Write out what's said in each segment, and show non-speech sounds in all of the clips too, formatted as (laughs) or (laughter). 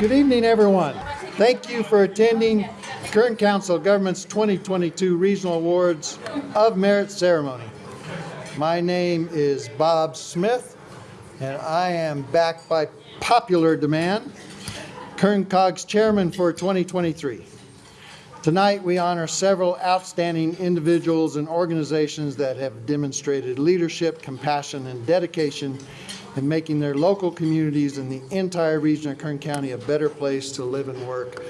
Good evening, everyone. Thank you for attending Kern Council Governments 2022 Regional Awards of Merit Ceremony. My name is Bob Smith, and I am backed by popular demand, Kern Cog's chairman for 2023. Tonight, we honor several outstanding individuals and organizations that have demonstrated leadership, compassion, and dedication in making their local communities and the entire region of Kern County a better place to live and work.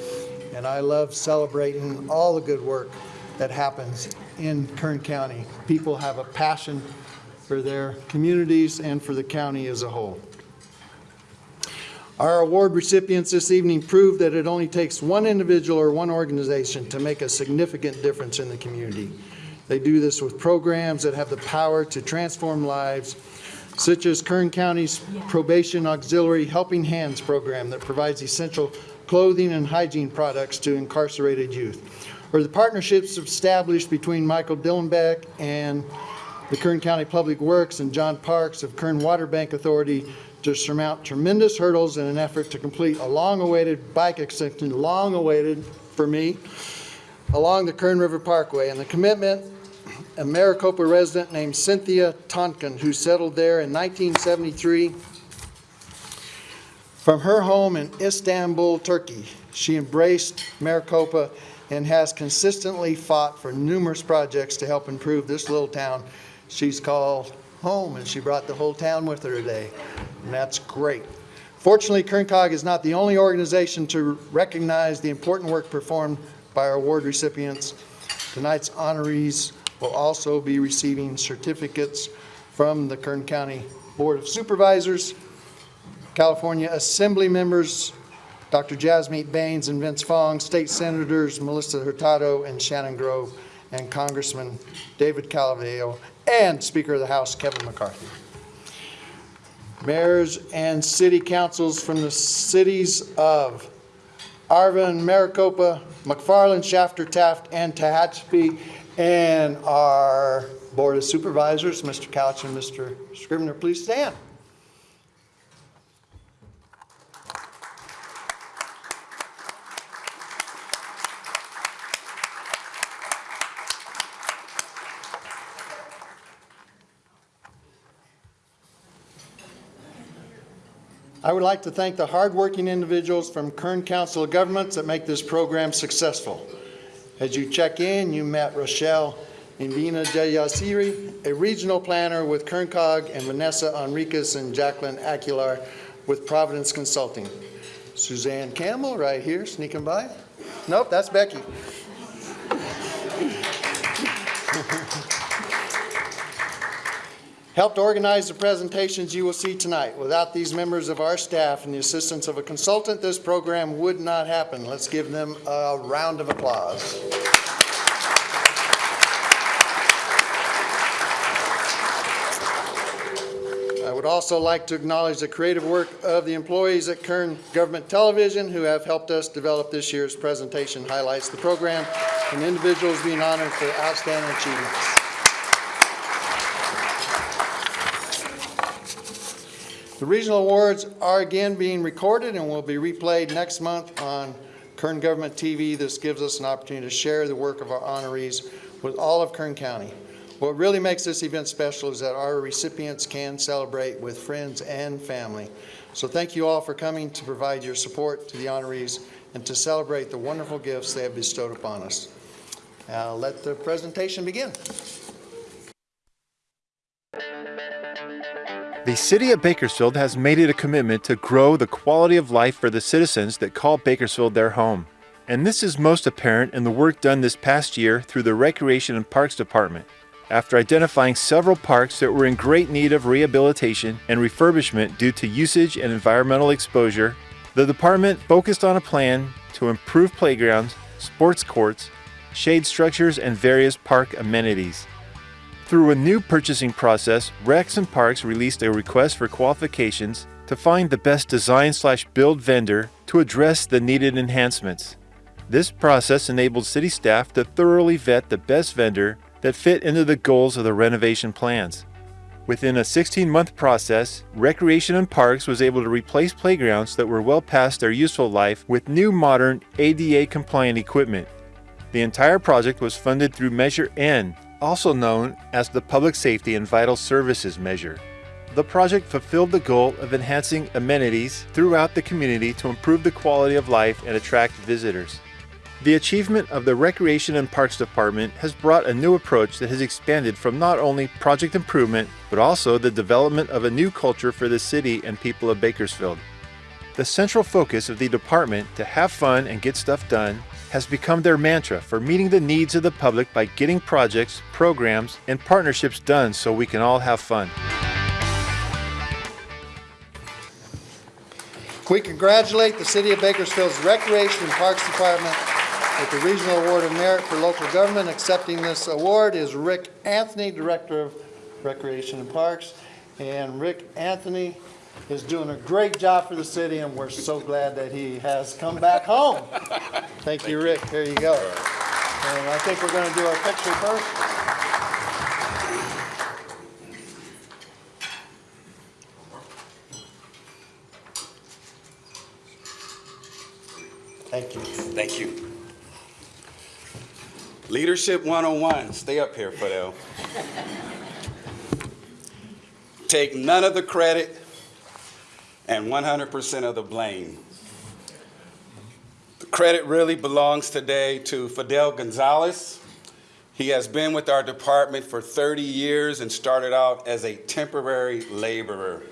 And I love celebrating all the good work that happens in Kern County. People have a passion for their communities and for the county as a whole. Our award recipients this evening prove that it only takes one individual or one organization to make a significant difference in the community. They do this with programs that have the power to transform lives, such as Kern County's Probation Auxiliary Helping Hands program that provides essential clothing and hygiene products to incarcerated youth, or the partnerships established between Michael Dillenbeck and the Kern County Public Works and John Parks of Kern Water Bank Authority to surmount tremendous hurdles in an effort to complete a long-awaited bike extension, long-awaited for me, along the Kern River Parkway. And the commitment, a Maricopa resident named Cynthia Tonkin, who settled there in 1973 from her home in Istanbul, Turkey. She embraced Maricopa and has consistently fought for numerous projects to help improve this little town she's called home, and she brought the whole town with her today, and that's great. Fortunately, KernCog is not the only organization to recognize the important work performed by our award recipients. Tonight's honorees will also be receiving certificates from the Kern County Board of Supervisors, California Assembly members, Dr. Jasmeet Bains and Vince Fong, State Senators Melissa Hurtado and Shannon Grove, and Congressman David Calavillo, and Speaker of the House Kevin McCarthy. Mayors and city councils from the cities of Arvin, Maricopa, McFarland, Shafter, Taft, and Tehachapi, and our Board of Supervisors, Mr. Couch and Mr. Scrivner, please stand. I would like to thank the hardworking individuals from Kern Council of Governments that make this program successful. As you check in, you met Rochelle Invina Jayasiri, a regional planner with KernCog, and Vanessa Enriquez and Jacqueline Aguilar with Providence Consulting. Suzanne Campbell, right here, sneaking by. Nope, that's Becky. Helped organize the presentations you will see tonight. Without these members of our staff and the assistance of a consultant, this program would not happen. Let's give them a round of applause. I would also like to acknowledge the creative work of the employees at Kern Government Television who have helped us develop this year's presentation highlights the program and individuals being honored for outstanding achievements. The regional awards are again being recorded and will be replayed next month on Kern Government TV. This gives us an opportunity to share the work of our honorees with all of Kern County. What really makes this event special is that our recipients can celebrate with friends and family. So thank you all for coming to provide your support to the honorees and to celebrate the wonderful gifts they have bestowed upon us. Now let the presentation begin. The City of Bakersfield has made it a commitment to grow the quality of life for the citizens that call Bakersfield their home. And this is most apparent in the work done this past year through the Recreation and Parks Department. After identifying several parks that were in great need of rehabilitation and refurbishment due to usage and environmental exposure, the department focused on a plan to improve playgrounds, sports courts, shade structures, and various park amenities. Through a new purchasing process, Rex and Parks released a request for qualifications to find the best design slash build vendor to address the needed enhancements. This process enabled city staff to thoroughly vet the best vendor that fit into the goals of the renovation plans. Within a 16 month process, Recreation and Parks was able to replace playgrounds that were well past their useful life with new modern ADA compliant equipment. The entire project was funded through Measure N, also known as the Public Safety and Vital Services Measure. The project fulfilled the goal of enhancing amenities throughout the community to improve the quality of life and attract visitors. The achievement of the Recreation and Parks Department has brought a new approach that has expanded from not only project improvement, but also the development of a new culture for the city and people of Bakersfield. The central focus of the department to have fun and get stuff done has become their mantra for meeting the needs of the public by getting projects, programs, and partnerships done so we can all have fun. We congratulate the City of Bakersfield's Recreation and Parks Department with the Regional Award of Merit for Local Government. Accepting this award is Rick Anthony, Director of Recreation and Parks. And Rick Anthony is doing a great job for the city, and we're so glad that he has come back home. Thank you, Rick. Here you go. And I think we're going to do our picture first. Thank you. Thank you. Leadership 101, stay up here, Fidel. Take none of the credit and 100% of the blame. The credit really belongs today to Fidel Gonzalez. He has been with our department for 30 years and started out as a temporary laborer.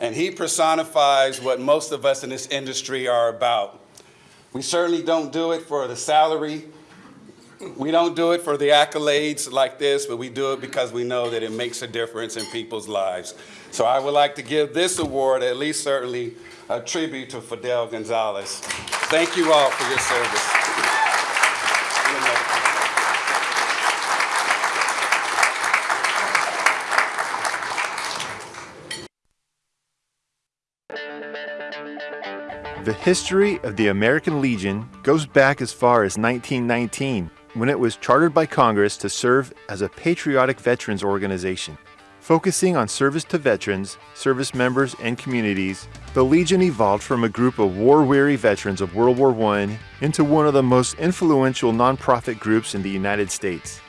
And he personifies what most of us in this industry are about. We certainly don't do it for the salary. We don't do it for the accolades like this, but we do it because we know that it makes a difference in people's lives. So I would like to give this award, at least certainly, a tribute to Fidel Gonzalez. Thank you all for your service. The history of the American Legion goes back as far as 1919, when it was chartered by Congress to serve as a patriotic veterans organization. Focusing on service to veterans, service members, and communities, the Legion evolved from a group of war weary veterans of World War I into one of the most influential nonprofit groups in the United States.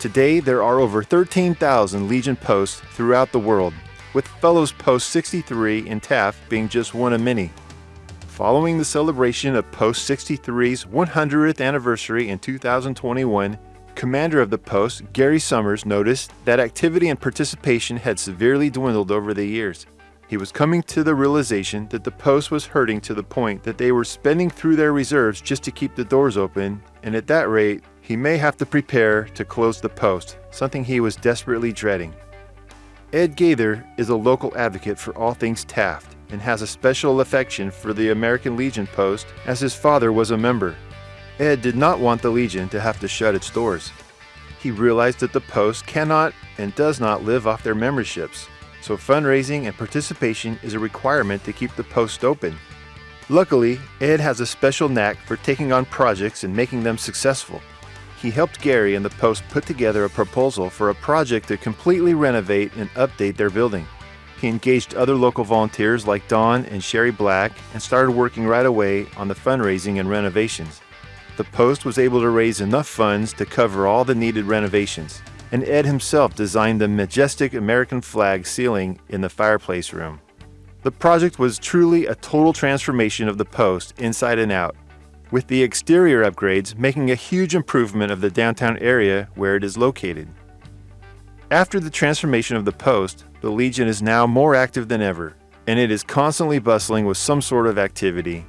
Today, there are over 13,000 Legion posts throughout the world, with Fellows Post 63 in Taft being just one of many. Following the celebration of Post 63's 100th anniversary in 2021, Commander of the post, Gary Summers, noticed that activity and participation had severely dwindled over the years. He was coming to the realization that the post was hurting to the point that they were spending through their reserves just to keep the doors open, and at that rate, he may have to prepare to close the post, something he was desperately dreading. Ed Gaither is a local advocate for all things Taft and has a special affection for the American Legion post as his father was a member. Ed did not want the Legion to have to shut its doors. He realized that the post cannot and does not live off their memberships, so fundraising and participation is a requirement to keep the post open. Luckily, Ed has a special knack for taking on projects and making them successful. He helped Gary and the Post put together a proposal for a project to completely renovate and update their building. He engaged other local volunteers like Don and Sherry Black and started working right away on the fundraising and renovations. The Post was able to raise enough funds to cover all the needed renovations, and Ed himself designed the majestic American flag ceiling in the fireplace room. The project was truly a total transformation of the Post inside and out, with the exterior upgrades making a huge improvement of the downtown area where it is located. After the transformation of the Post, the Legion is now more active than ever, and it is constantly bustling with some sort of activity.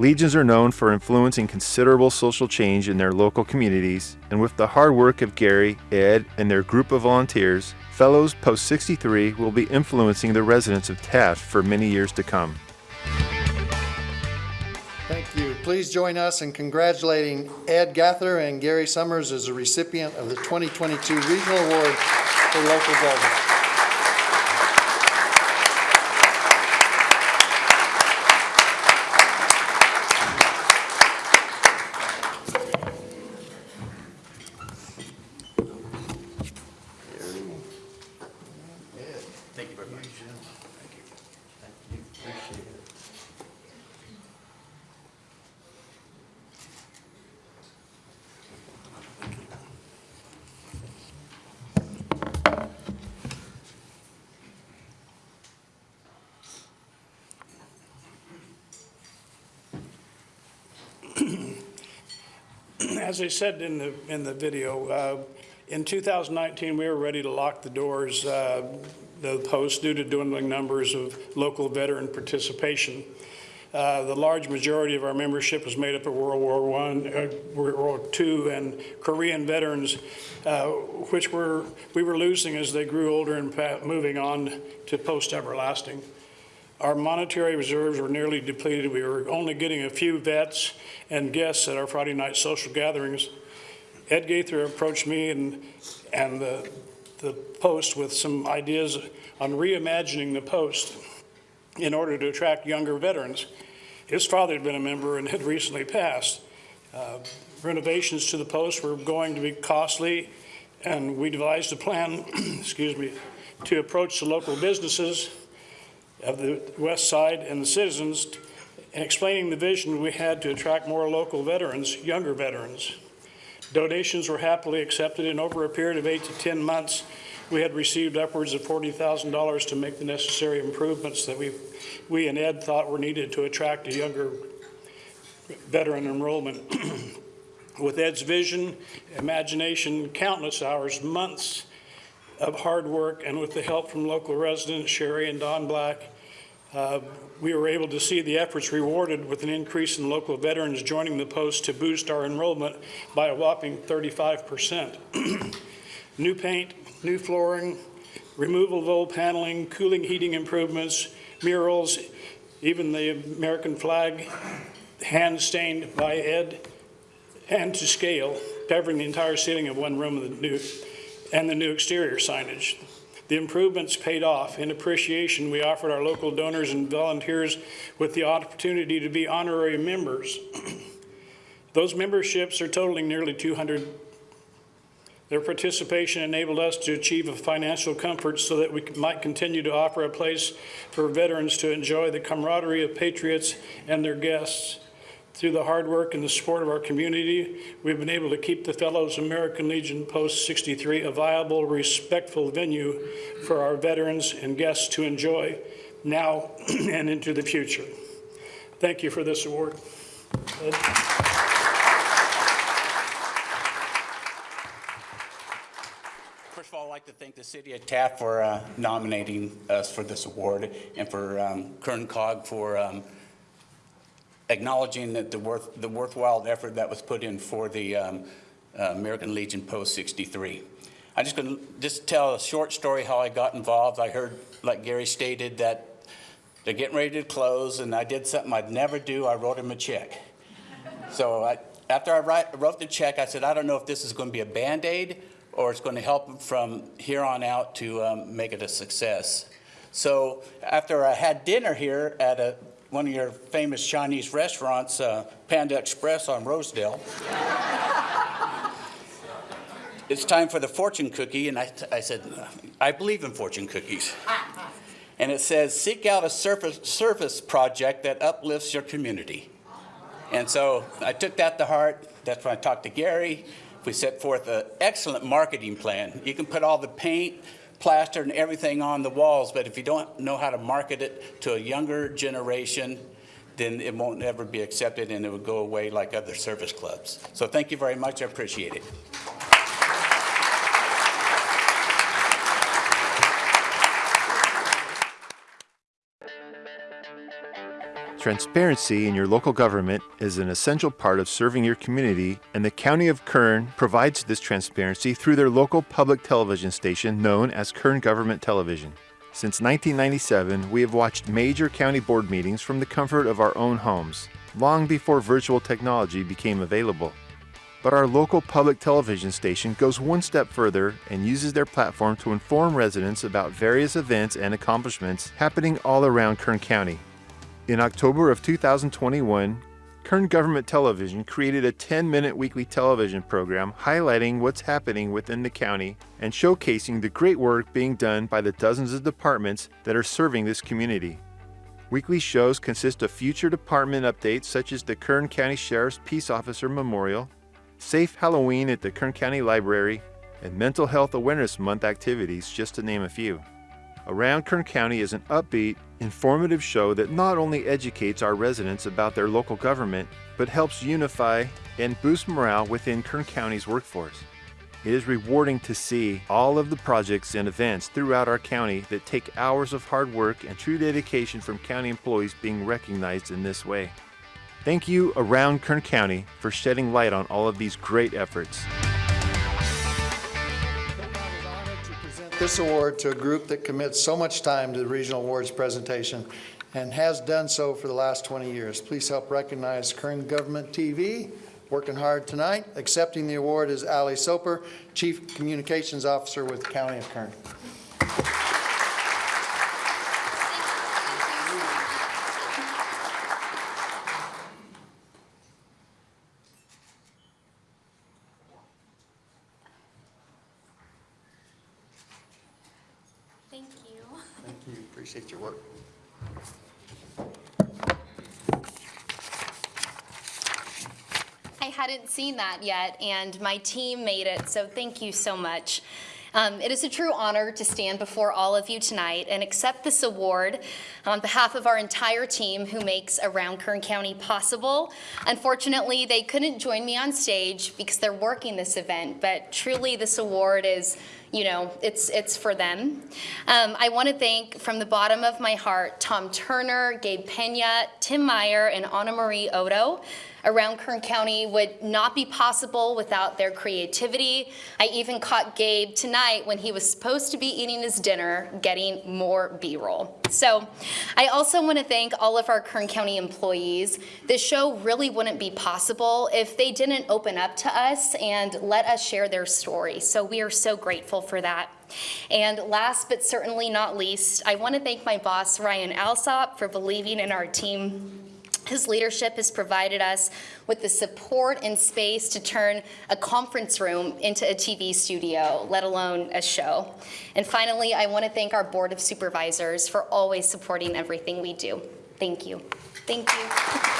Legions are known for influencing considerable social change in their local communities, and with the hard work of Gary, Ed, and their group of volunteers, Fellows Post 63 will be influencing the residents of Taft for many years to come. Thank you. Please join us in congratulating Ed Gaither and Gary Summers as a recipient of the 2022 Regional Award for Local Government. As I said in the, in the video, uh, in 2019, we were ready to lock the doors, uh, the post due to dwindling numbers of local veteran participation. Uh, The large majority of our membership was made up of World War I, uh, World War II, and Korean veterans, uh, which were, we were losing as they grew older and moving on to post-everlasting. Our monetary reserves were nearly depleted. We were only getting a few vets and guests at our Friday night social gatherings. Ed Gaither approached me and, and the, the Post with some ideas on reimagining the Post in order to attract younger veterans. His father had been a member and had recently passed. Uh, Renovations to the Post were going to be costly, and we devised a plan, (clears throat) excuse me, to approach the local businesses of the west side and the citizens and explaining the vision we had to attract more local veterans, younger veterans. Donations were happily accepted, and over a period of eight to 10 months, we had received upwards of $40,000 to make the necessary improvements that we, we and Ed thought were needed to attract a younger veteran enrollment. (clears throat) With Ed's vision, imagination, countless hours, months of hard work, and with the help from local residents, Sherry and Don Black, uh, we were able to see the efforts rewarded with an increase in local veterans joining the post to boost our enrollment by a whopping 35%. (clears throat) New paint, new flooring, removal of old paneling, cooling heating improvements, murals, even the American flag hand stained by Ed and to scale, covering the entire ceiling of one room of the new, and the new exterior signage. The improvements paid off. In appreciation, we offered our local donors and volunteers with the opportunity to be honorary members. (clears throat) Those memberships are totaling nearly 200. Their participation enabled us to achieve a financial comfort so that we might continue to offer a place for veterans to enjoy the camaraderie of patriots and their guests. Through the hard work and the support of our community, we've been able to keep the Fellows American Legion Post 63 a viable, respectful venue for our veterans and guests to enjoy now (clears throat) and into the future. Thank you for this award. Ed? First of all, I'd like to thank the city of Taft for uh, nominating us for this award and for um, Kern Cog for um, acknowledging that the worth, the worthwhile effort that was put in for the um, uh, American Legion Post 63. I'm just going to just tell a short story how I got involved. I heard, like Gary stated, that they're getting ready to close, and I did something I'd never do. I wrote him a check. So I, after I write, wrote the check, I said, I don't know if this is going to be a Band-Aid or it's going to help from here on out to um, make it a success. So after I had dinner here at a, one of your famous Chinese restaurants, uh, Panda Express on Rosedale, (laughs) it's time for the fortune cookie, and I, I said, I believe in fortune cookies. (laughs) And it says, seek out a surface, service project that uplifts your community. And so I took that to heart. That's when I talked to Gary. We set forth an excellent marketing plan. You can put all the paint, plaster, and everything on the walls, but if you don't know how to market it to a younger generation, then it won't ever be accepted and it will go away like other service clubs. So thank you very much. I appreciate it. Transparency in your local government is an essential part of serving your community, and the County of Kern provides this transparency through their local public television station known as Kern Government Television. Since 1997, we have watched major county board meetings from the comfort of our own homes, long before virtual technology became available. But our local public television station goes one step further and uses their platform to inform residents about various events and accomplishments happening all around Kern County. In October of 2021, Kern Government Television created a 10 minute weekly television program highlighting what's happening within the county and showcasing the great work being done by the dozens of departments that are serving this community. Weekly shows consist of future department updates such as the Kern County Sheriff's Peace Officer Memorial, Safe Halloween at the Kern County Library, and Mental Health Awareness Month activities, just to name a few. Around Kern County is an upbeat, informative show that not only educates our residents about their local government, but helps unify and boost morale within Kern County's workforce. It is rewarding to see all of the projects and events throughout our county that take hours of hard work and true dedication from county employees being recognized in this way. Thank you around Kern County for shedding light on all of these great efforts. This award to a group that commits so much time to the regional awards presentation and has done so for the last 20 years. Please help recognize Kern Government TV, working hard tonight. Accepting the award is Ali Soper, Chief Communications Officer with the County of Kern. Thank you. Thank you, appreciate your work. I hadn't seen that yet, and my team made it, so thank you so much. Um, It is a true honor to stand before all of you tonight and accept this award on behalf of our entire team who makes Around Kern County possible. Unfortunately, they couldn't join me on stage because they're working this event, but truly this award is, you know, it's, it's for them. Um, I want to thank from the bottom of my heart Tom Turner, Gabe Pena, Tim Meyer, and Anna Marie Odo around Kern County would not be possible without their creativity. I even caught Gabe tonight when he was supposed to be eating his dinner, getting more B-roll. So I also want to thank all of our Kern County employees. This show really wouldn't be possible if they didn't open up to us and let us share their story. So we are so grateful for that. And last but certainly not least, I want to thank my boss, Ryan Alsop, for believing in our team his leadership has provided us with the support and space to turn a conference room into a TV studio, let alone a show. And finally, I want to thank our Board of Supervisors for always supporting everything we do. Thank you. Thank you.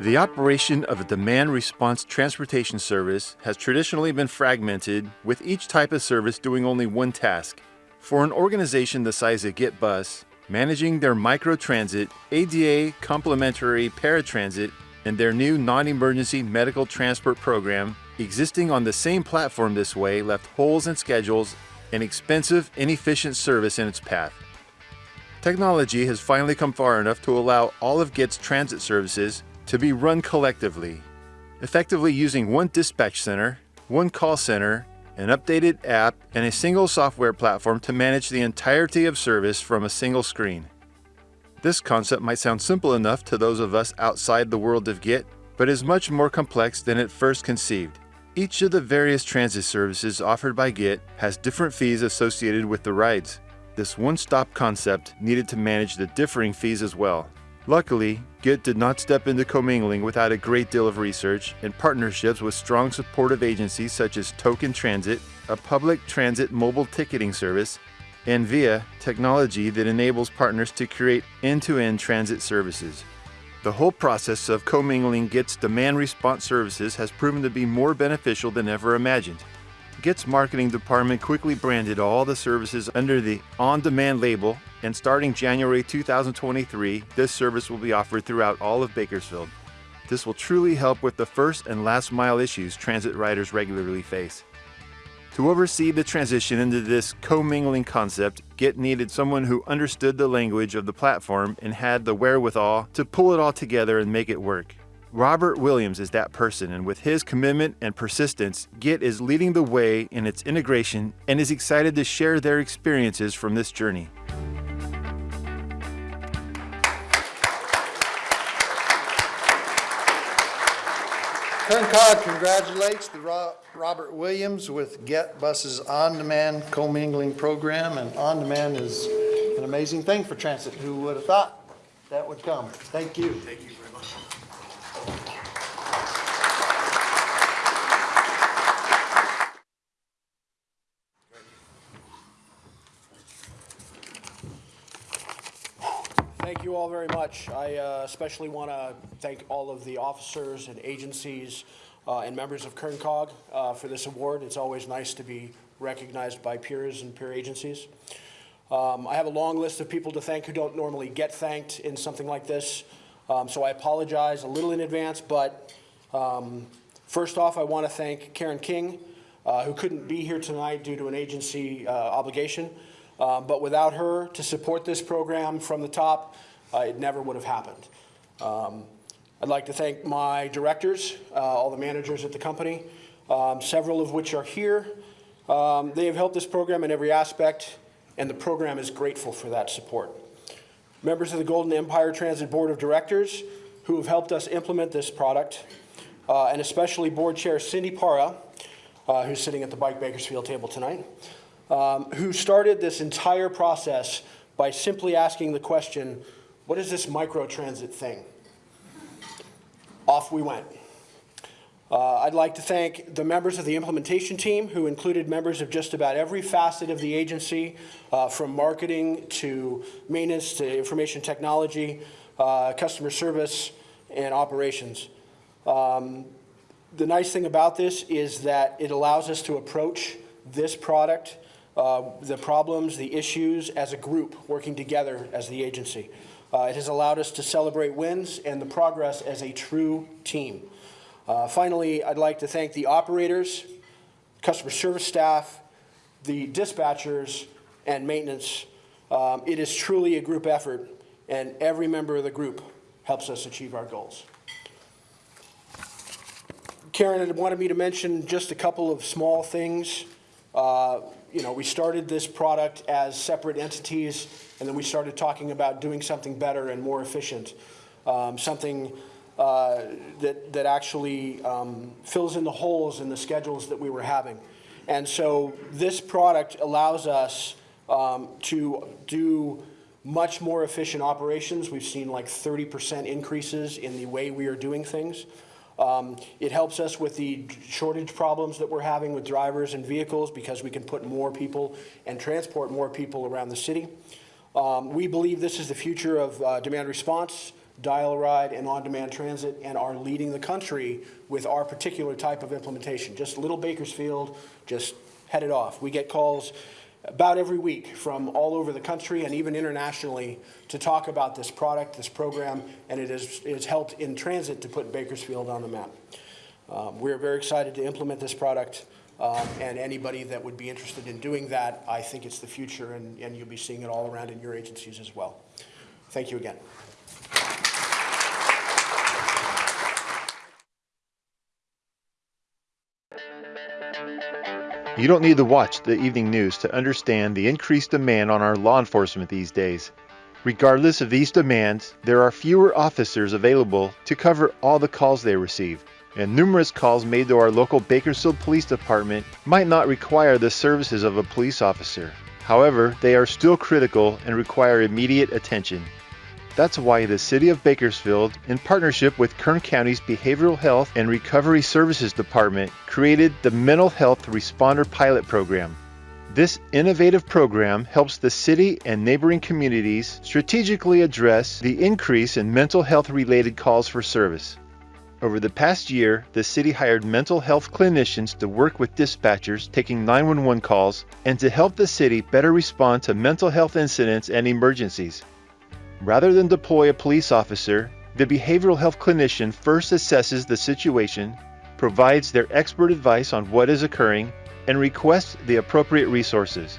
The operation of a demand response transportation service has traditionally been fragmented, with each type of service doing only one task. For an organization the size of Get Bus, managing their microtransit, ADA complementary paratransit, and their new non emergency medical transport program, existing on the same platform this way left holes in schedules and expensive, inefficient service in its path. Technology has finally come far enough to allow all of Get's transit services to be run collectively, effectively using one dispatch center, one call center, an updated app, and a single software platform to manage the entirety of service from a single screen. This concept might sound simple enough to those of us outside the world of GET, but is much more complex than it first conceived. Each of the various transit services offered by GET has different fees associated with the rides. This one-stop concept needed to manage the differing fees as well. Luckily, GET did not step into commingling without a great deal of research and partnerships with strong supportive agencies such as Token Transit, a public transit mobile ticketing service, and VIA, technology that enables partners to create end-to-end transit services. The whole process of commingling GET's demand response services has proven to be more beneficial than ever imagined. GET's marketing department quickly branded all the services under the On Demand label, and starting January 2023, this service will be offered throughout all of Bakersfield. This will truly help with the first and last mile issues transit riders regularly face. To oversee the transition into this commingling concept, Git needed someone who understood the language of the platform and had the wherewithal to pull it all together and make it work. Robert Williams is that person, and with his commitment and persistence, GET is leading the way in its integration and is excited to share their experiences from this journey. Kern Cog congratulates the Robert Williams with Get Bus's on-demand commingling program, and on-demand is an amazing thing for transit. Who would have thought that would come? Thank you. Thank you very much. Thank you all very much. I uh, especially want to thank all of the officers and agencies uh, and members of KernCog uh, for this award. It's always nice to be recognized by peers and peer agencies. Um, I have a long list of people to thank who don't normally get thanked in something like this. Um, so I apologize a little in advance, but um, first off, I want to thank Karen King, uh, who couldn't be here tonight due to an agency uh, obligation. Uh, but without her to support this program from the top, uh, it never would have happened. Um, I'd like to thank my directors, uh, all the managers at the company, um, several of which are here. Um, They have helped this program in every aspect, and the program is grateful for that support. Members of the Golden Empire Transit Board of Directors who have helped us implement this product, uh, and especially Board Chair Cindy Parra, uh, who's sitting at the Bike Bakersfield table tonight, um, who started this entire process by simply asking the question, what is this microtransit thing? Off we went. Uh, I'd like to thank the members of the implementation team, who included members of just about every facet of the agency, uh, from marketing to maintenance to information technology, uh, customer service, and operations. Um, the nice thing about this is that it allows us to approach this product, uh, the problems, the issues, as a group, working together as the agency. Uh, it has allowed us to celebrate wins and the progress as a true team. Uh, Finally, I'd like to thank the operators, customer service staff, the dispatchers, and maintenance. Um, It is truly a group effort, and every member of the group helps us achieve our goals. Karen had wanted me to mention just a couple of small things. Uh, You know, we started this product as separate entities, and then we started talking about doing something better and more efficient. Um, Something uh, that, that actually um, fills in the holes in the schedules that we were having. And so this product allows us um, to do much more efficient operations. We've seen like 30% increases in the way we are doing things. Um, It helps us with the shortage problems that we're having with drivers and vehicles because we can put more people and transport more people around the city. Um, We believe this is the future of uh, demand response, dial-a-ride, and on-demand transit, and are leading the country with our particular type of implementation. Just little Bakersfield, just head it off. We get calls about every week from all over the country and even internationally to talk about this product, this program, and it has, it has helped in transit to put Bakersfield on the map. Um, We're very excited to implement this product, um, and anybody that would be interested in doing that, I think it's the future, and, and you'll be seeing it all around in your agencies as well. Thank you again. You don't need to watch the evening news to understand the increased demand on our law enforcement these days. Regardless of these demands, there are fewer officers available to cover all the calls they receive, and numerous calls made to our local Bakersfield Police Department might not require the services of a police officer. However, they are still critical and require immediate attention. That's why the City of Bakersfield, in partnership with Kern County's Behavioral Health and Recovery Services Department, created the Mental Health Responder Pilot Program. This innovative program helps the city and neighboring communities strategically address the increase in mental health related calls for service. Over the past year, the city hired mental health clinicians to work with dispatchers taking 911 calls and to help the city better respond to mental health incidents and emergencies. Rather than deploy a police officer, the behavioral health clinician first assesses the situation, provides their expert advice on what is occurring, and requests the appropriate resources.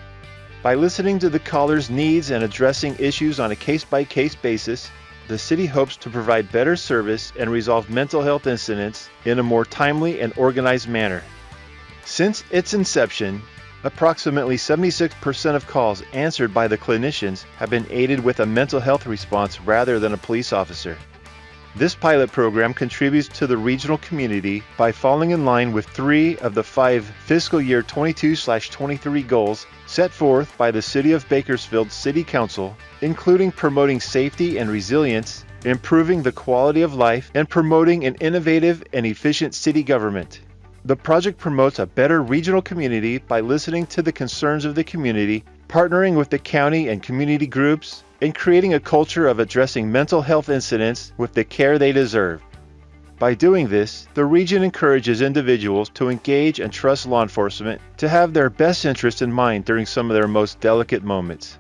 By listening to the caller's needs and addressing issues on a case by case basis, the city hopes to provide better service and resolve mental health incidents in a more timely and organized manner. Since its inception, approximately 76% of calls answered by the clinicians have been aided with a mental health response rather than a police officer. This pilot program contributes to the regional community by falling in line with three of the five fiscal year 22/23 goals set forth by the City of Bakersfield City Council, including promoting safety and resilience, improving the quality of life, and promoting an innovative and efficient city government. The project promotes a better regional community by listening to the concerns of the community, partnering with the county and community groups, and creating a culture of addressing mental health incidents with the care they deserve. By doing this, the region encourages individuals to engage and trust law enforcement to have their best interest in mind during some of their most delicate moments.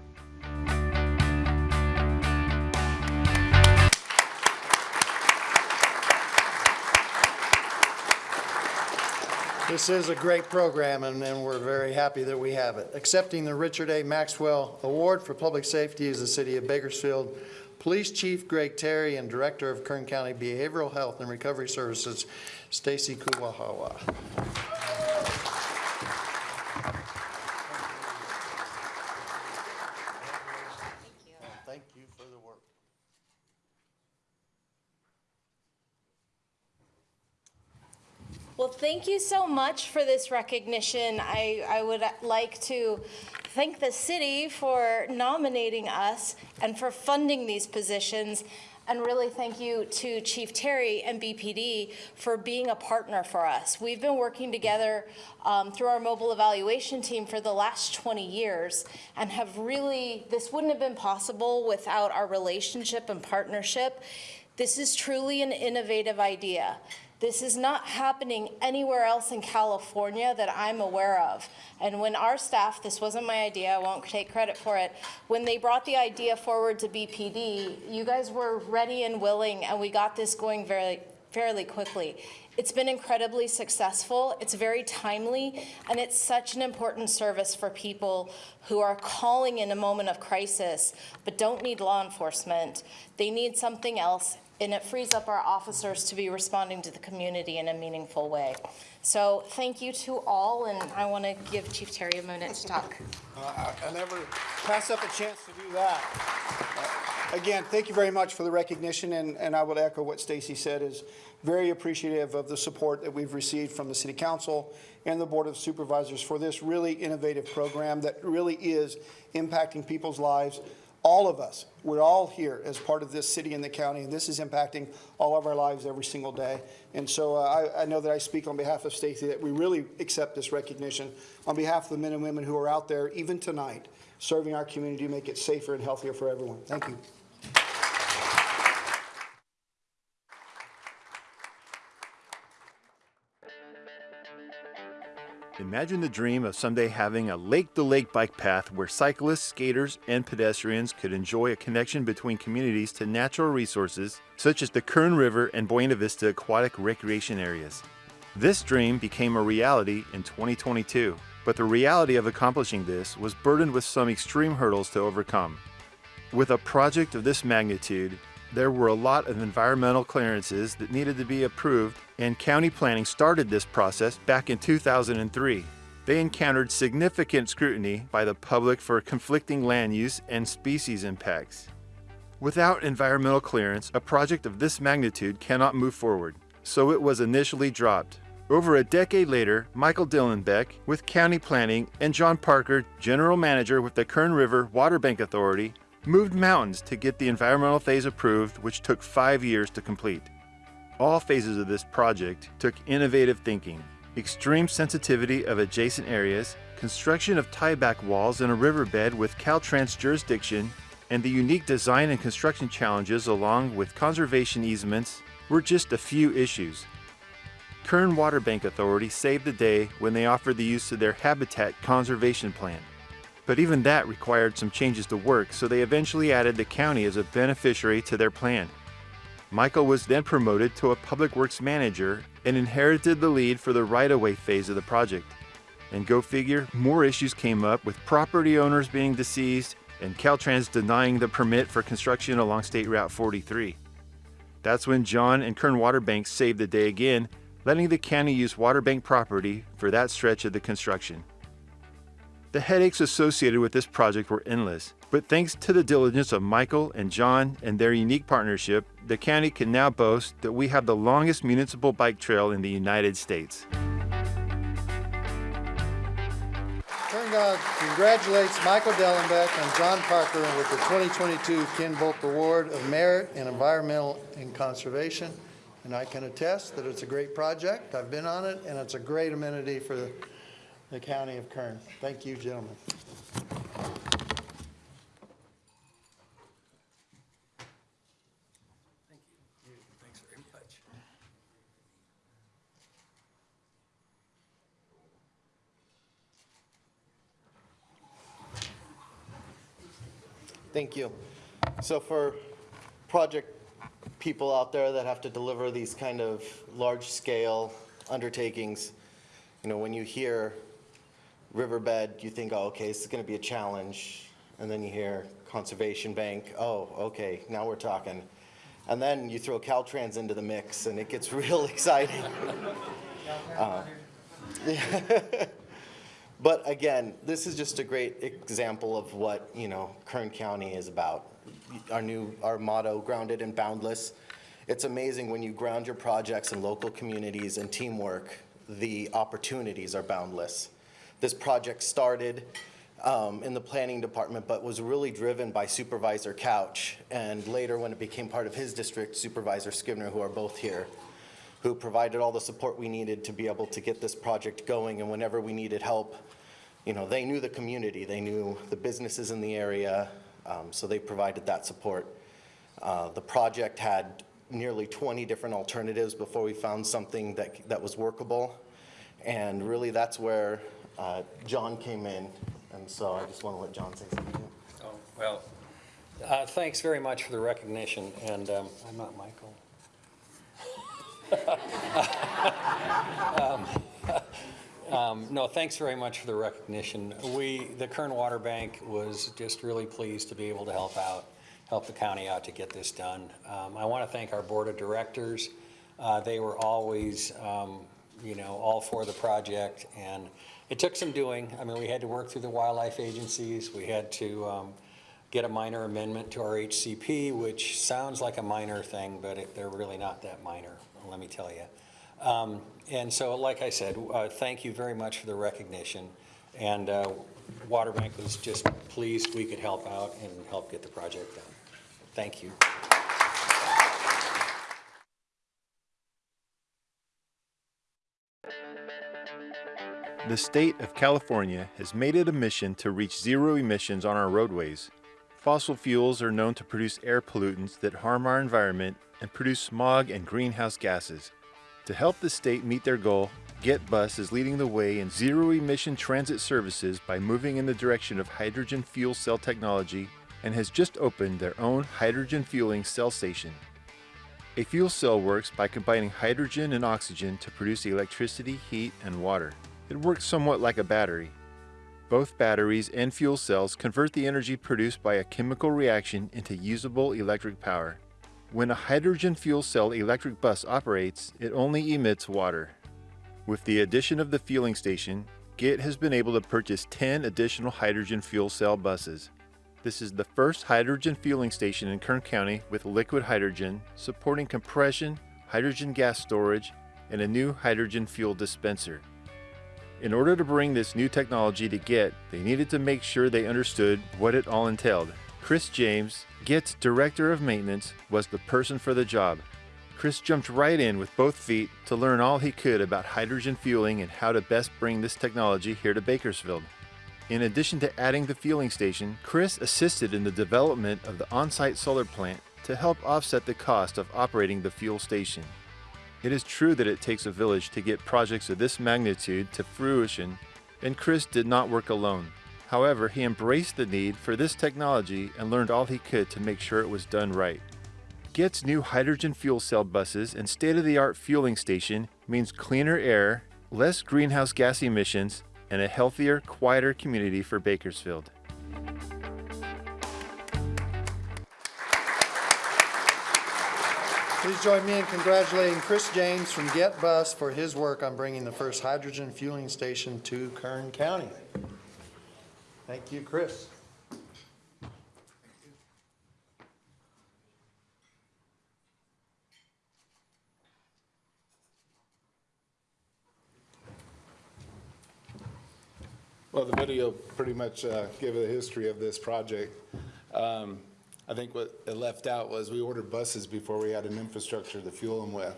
This is a great program, and, and we're very happy that we have it. Accepting the Richard A. Maxwell Award for Public Safety is the City of Bakersfield Police Chief Greg Terry and Director of Kern County Behavioral Health and Recovery Services, Stacy Kuwahara. Thank you for the work. Well, thank you so much for this recognition. I, I would like to thank the city for nominating us and for funding these positions. And really thank you to Chief Terry and BPD for being a partner for us. We've been working together um, through our mobile evaluation team for the last 20 years and have really, this wouldn't have been possible without our relationship and partnership. This is truly an innovative idea. This is not happening anywhere else in California that I'm aware of. And when our staff, this wasn't my idea, I won't take credit for it, when they brought the idea forward to BPD, you guys were ready and willing, and we got this going very, fairly quickly. It's been incredibly successful, it's very timely, and it's such an important service for people who are calling in a moment of crisis but don't need law enforcement. They need something else, and it frees up our officers to be responding to the community in a meaningful way. So thank you to all, and I want to give Chief Terry a minute to talk. I I never pass up a chance to do that. Uh, Again, thank you very much for the recognition, and, and I would echo what Stacy said, is very appreciative of the support that we've received from the City Council and the Board of Supervisors for this really innovative program that really is impacting people's lives. All of us, we're all here as part of this city and the county, and this is impacting all of our lives every single day. And so uh, I, I know that I speak on behalf of Stacy, that we really accept this recognition on behalf of the men and women who are out there, even tonight, serving our community to make it safer and healthier for everyone. Thank you. Imagine the dream of someday having a lake to lake bike path where cyclists, skaters, and pedestrians could enjoy a connection between communities to natural resources such as the Kern River and Buena Vista aquatic recreation areas. This dream became a reality in 2022, but the reality of accomplishing this was burdened with some extreme hurdles to overcome. With a project of this magnitude, there were a lot of environmental clearances that needed to be approved, and county planning started this process back in 2003. They encountered significant scrutiny by the public for conflicting land use and species impacts. Without environmental clearance, a project of this magnitude cannot move forward, so it was initially dropped. Over a decade later, Michael Dillenbeck with County Planning and John Parker, General Manager with the Kern River Water Bank Authority, moved mountains to get the environmental phase approved, which took five years to complete. All phases of this project took innovative thinking, extreme sensitivity of adjacent areas, construction of tieback walls in a riverbed with Caltrans jurisdiction, and the unique design and construction challenges along with conservation easements were just a few issues. Kern Water Bank Authority saved the day when they offered the use of their habitat conservation plan. But even that required some changes to work, so they eventually added the county as a beneficiary to their plan. Michael was then promoted to a public works manager and inherited the lead for the right-of-way phase of the project. And go figure, more issues came up with property owners being deceased and Caltrans denying the permit for construction along State Route 43. That's when John and Kern Waterbank saved the day again, letting the county use Waterbank property for that stretch of the construction. The headaches associated with this project were endless, but thanks to the diligence of Michael and John and their unique partnership, the county can now boast that we have the longest municipal bike trail in the United States. KernCog congratulates Michael Dillenbeck and John Parker with the 2022 Ken Volk Award of Merit in Environmental and Conservation. And I can attest that it's a great project. I've been on it, and it's a great amenity for the county of Kern. Thank you, gentlemen. Thank you. So for project people out there that have to deliver these kind of large-scale undertakings, You know, when you hear riverbed, you think, oh, okay, this is going to be a challenge. And then you hear conservation bank, oh, okay, now we're talking. And then you throw Caltrans into the mix and it gets (laughs) real exciting. Uh, (laughs) But again, this is just a great example of what, you know, Kern County is about. Our new, our motto, grounded and boundless. It's amazing when you ground your projects in local communities and teamwork, the opportunities are boundless. This project started um, in the planning department, but was really driven by Supervisor Couch, and later when it became part of his district, Supervisor Scrivner, who are both here, who provided all the support we needed to be able to get this project going, and whenever we needed help, you know, they knew the community, they knew the businesses in the area, um, so they provided that support. Uh, The project had nearly 20 different alternatives before we found something that, that was workable. And really, that's where uh, John came in, and so I just want to let John say something. Oh, Well, uh, thanks very much for the recognition, and um, I'm not Michael. (laughs) Um, (laughs) um, No, thanks very much for the recognition. We, the Kern Water Bank was just really pleased to be able to help out, help the county out to get this done. Um, I want to thank our board of directors. Uh, They were always, um, you know, all for the project, and it took some doing. I mean, we had to work through the wildlife agencies, we had to um, get a minor amendment to our HCP, which sounds like a minor thing, but it- they're really not that minor, let me tell you. Um, And so, like I said, uh, thank you very much for the recognition. And uh, Water Bank was just pleased we could help out and help get the project done. Thank you. The state of California has made it a mission to reach zero emissions on our roadways. Fossil fuels are known to produce air pollutants that harm our environment and produce smog and greenhouse gases. To help the state meet their goal, GetBus is leading the way in zero emission transit services by moving in the direction of hydrogen fuel cell technology and has just opened their own hydrogen fueling cell station. A fuel cell works by combining hydrogen and oxygen to produce electricity, heat, and water. It works somewhat like a battery. Both batteries and fuel cells convert the energy produced by a chemical reaction into usable electric power. When a hydrogen fuel cell electric bus operates, it only emits water. With the addition of the fueling station, GET has been able to purchase 10 additional hydrogen fuel cell buses. This is the first hydrogen fueling station in Kern County with liquid hydrogen, supporting compression, hydrogen gas storage, and a new hydrogen fuel dispenser. In order to bring this new technology to GET, they needed to make sure they understood what it all entailed. Chris James, GET's Director of Maintenance, was the person for the job. Chris jumped right in with both feet to learn all he could about hydrogen fueling and how to best bring this technology here to Bakersfield. In addition to adding the fueling station, Chris assisted in the development of the on-site solar plant to help offset the cost of operating the fuel station. It is true that it takes a village to get projects of this magnitude to fruition, and Chris did not work alone. However, he embraced the need for this technology and learned all he could to make sure it was done right. GET's new hydrogen fuel cell buses and state-of-the-art fueling station means cleaner air, less greenhouse gas emissions, and a healthier, quieter community for Bakersfield. Please join me in congratulating Chris James from Get Bus for his work on bringing the first hydrogen fueling station to Kern County. Thank you, Chris. Well, the video pretty much uh, gave a history of this project. Um, I think what it left out was we ordered buses before we had an infrastructure to fuel them with,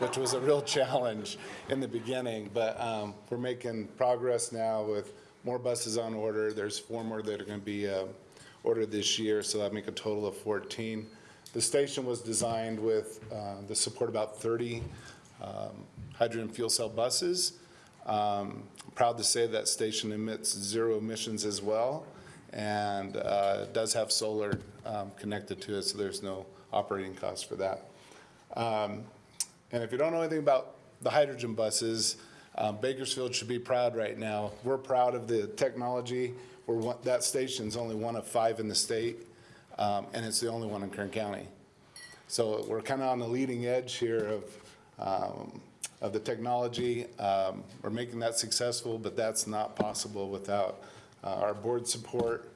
which was a real (laughs) challenge in the beginning. But um, we're making progress now with more buses on order. There's four more that are going to be uh, ordered this year, so that make a total of 14. The station was designed with uh, the support about 30 um, hydrogen fuel cell buses. Um, Proud to say that station emits zero emissions as well, and uh, does have solar um, connected to it, so there's no operating cost for that. Um, And if you don't know anything about the hydrogen buses, Um, Bakersfield should be proud right now. We're proud of the technology. We're one, that station's only one of five in the state, um, and it's the only one in Kern County. So we're kind of on the leading edge here of, um, of the technology. Um, We're making that successful, but that's not possible without uh, our board support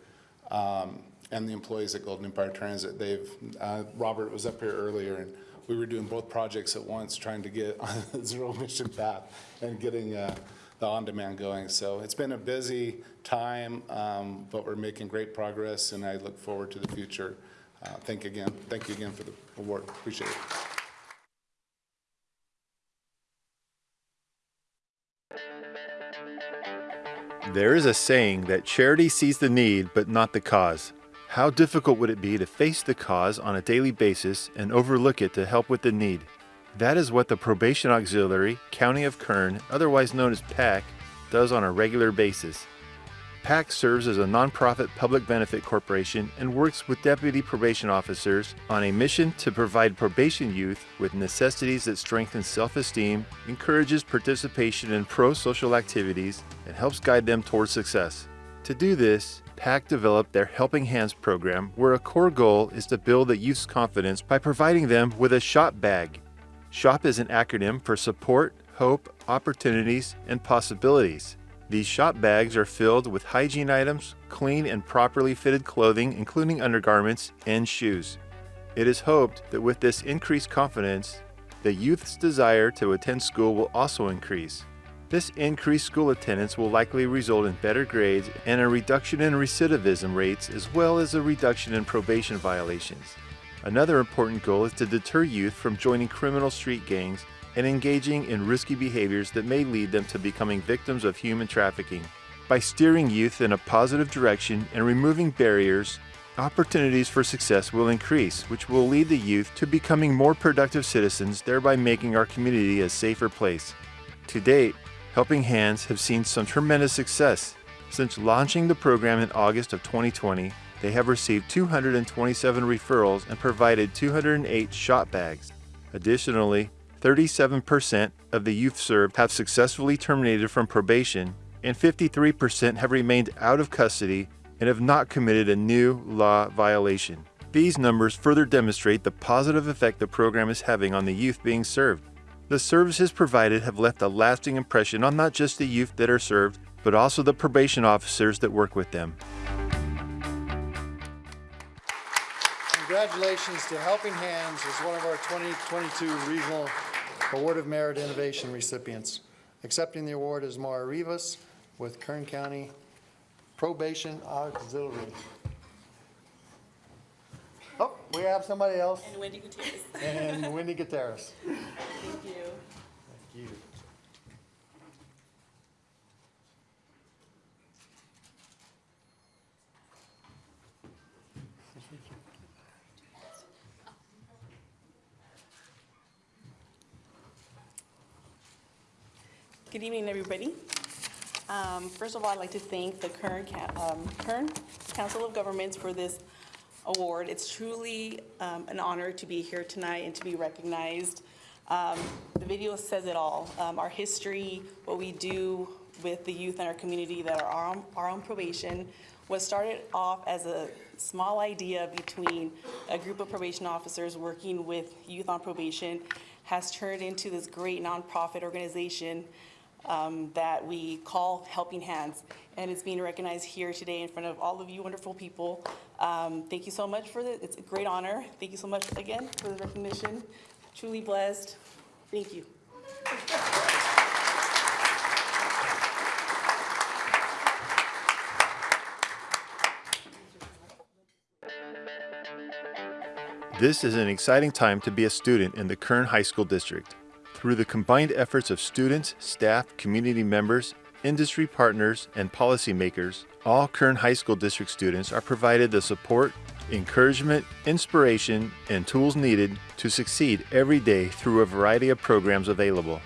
um, and the employees at Golden Empire Transit. They've, uh, Robert was up here earlier, and we were doing both projects at once, trying to get (laughs) on a zero emission path and getting uh, the on-demand going. So it's been a busy time, um, but we're making great progress, and I look forward to the future. Uh, Thank again, thank you again for the award, appreciate it. There is a saying that charity sees the need but not the cause. How difficult would it be to face the cause on a daily basis and overlook it to help with the need? That is what the Probation Auxiliary, County of Kern, otherwise known as PAC, does on a regular basis. PAC serves as a nonprofit public benefit corporation and works with deputy probation officers on a mission to provide probation youth with necessities that strengthen self esteem, encourages participation in pro social activities, and helps guide them towards success. To do this, PAC developed their Helping Hands program, where a core goal is to build the youth's confidence by providing them with a shop bag. SHOP is an acronym for support, hope, opportunities, and possibilities. These shop bags are filled with hygiene items, clean and properly fitted clothing, including undergarments and shoes. It is hoped that with this increased confidence, the youth's desire to attend school will also increase. This increased school attendance will likely result in better grades and a reduction in recidivism rates as well as a reduction in probation violations. Another important goal is to deter youth from joining criminal street gangs and engaging in risky behaviors that may lead them to becoming victims of human trafficking. By steering youth in a positive direction and removing barriers, opportunities for success will increase, which will lead the youth to becoming more productive citizens, thereby making our community a safer place. To date, Helping Hands have seen some tremendous success. Since launching the program in August of 2020, they have received 227 referrals and provided 208 shop bags. Additionally, 37% of the youth served have successfully terminated from probation, and 53% have remained out of custody and have not committed a new law violation. These numbers further demonstrate the positive effect the program is having on the youth being served. The services provided have left a lasting impression on not just the youth that are served, but also the probation officers that work with them. Congratulations to Helping Hands as one of our 2022 Regional Award of Merit Innovation recipients. Accepting the award is Mara Rivas with Kern County Probation Auxiliary. Oh, we have somebody else. And Wendy Gutierrez. And Wendy Gutierrez. Thank you. Good evening, everybody. Um, First of all, I'd like to thank the Kern, um, Kern Council of Governments for this award. It's truly um, an honor to be here tonight and to be recognized. Um, The video says it all. Um, Our history, what we do with the youth in our community that are on, are on probation, was started off as a small idea between a group of probation officers working with youth on probation, has turned into this great nonprofit organization um, that we call Helping Hands. And it's being recognized here today in front of all of you wonderful people. Um, Thank you so much for the, it's a great honor. Thank you so much again for the recognition. Truly blessed. Thank you. This is an exciting time to be a student in the Kern High School District. Through the combined efforts of students, staff, community members, industry partners, and policymakers, all Kern High School District students are provided the support, encouragement, inspiration, and tools needed to succeed every day through a variety of programs available.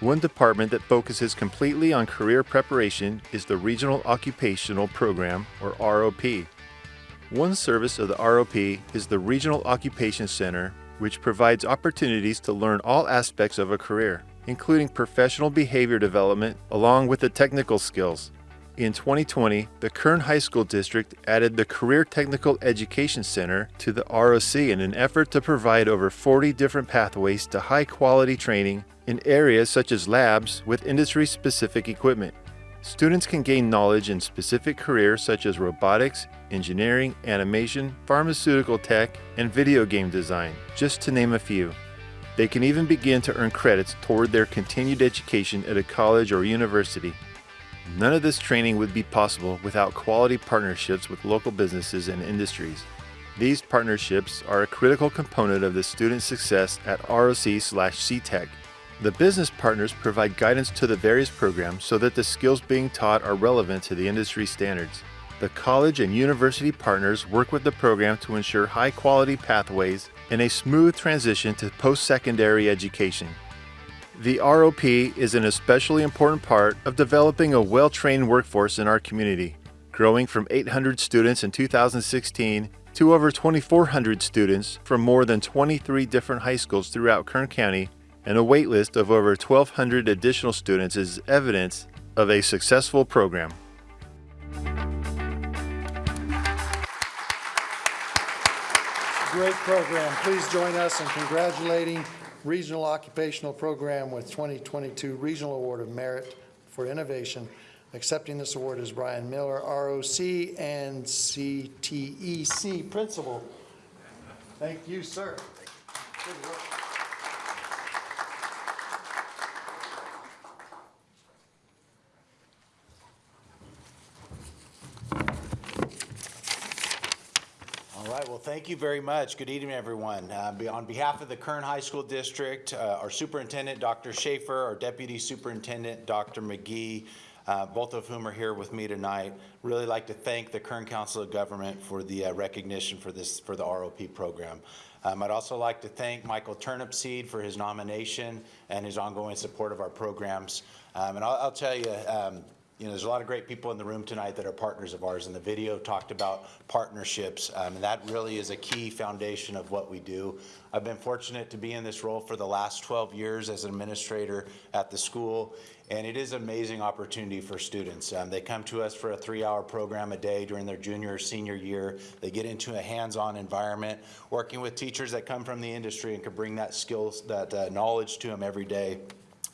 One department that focuses completely on career preparation is the Regional Occupational Program, or ROP. One service of the ROP is the Regional Occupation Center, which provides opportunities to learn all aspects of a career. including professional behavior development along with the technical skills. In 2020, the Kern High School District added the Career Technical Education Center to the ROC in an effort to provide over 40 different pathways to high quality training in areas such as labs with industry specific equipment. Students can gain knowledge in specific careers such as robotics, engineering, animation, pharmaceutical tech, and video game design, just to name a few. They can even begin to earn credits toward their continued education at a college or university. None of this training would be possible without quality partnerships with local businesses and industries. These partnerships are a critical component of the student success at ROC/CTEC. The business partners provide guidance to the various programs so that the skills being taught are relevant to the industry standards. The college and university partners work with the program to ensure high quality pathways and a smooth transition to post secondary education. The ROP is an especially important part of developing a well trained workforce in our community, growing from 800 students in 2016 to over 2,400 students from more than 23 different high schools throughout Kern County, and a waitlist of over 1,200 additional students is evidence of a successful program. Great program. Please join us in congratulating Regional Occupational Program with 2022 Regional Award of Merit for Innovation. Accepting this award is Brian Miller, ROC and CTEC Principal. Thank you, sir. Good work. Right, well, thank you very much. Good evening, everyone. Uh, On behalf of the Kern High School District, uh, our superintendent, Dr. Schaefer, our deputy superintendent, Dr. McGee, uh, both of whom are here with me tonight, really like to thank the Kern Council of Government for the uh, recognition for this, for the ROP program. Um, I'd also like to thank Michael Turnipseed for his nomination and his ongoing support of our programs. Um, And I'll I'll tell you, um, you know, there's a lot of great people in the room tonight that are partners of ours, and the video talked about partnerships, um, and that really is a key foundation of what we do. I've been fortunate to be in this role for the last 12 years as an administrator at the school, and it is an amazing opportunity for students. Um, they come to us for a three-hour program a day during their junior or senior year. They get into a hands-on environment, working with teachers that come from the industry and can bring that skills, that uh, knowledge to them every day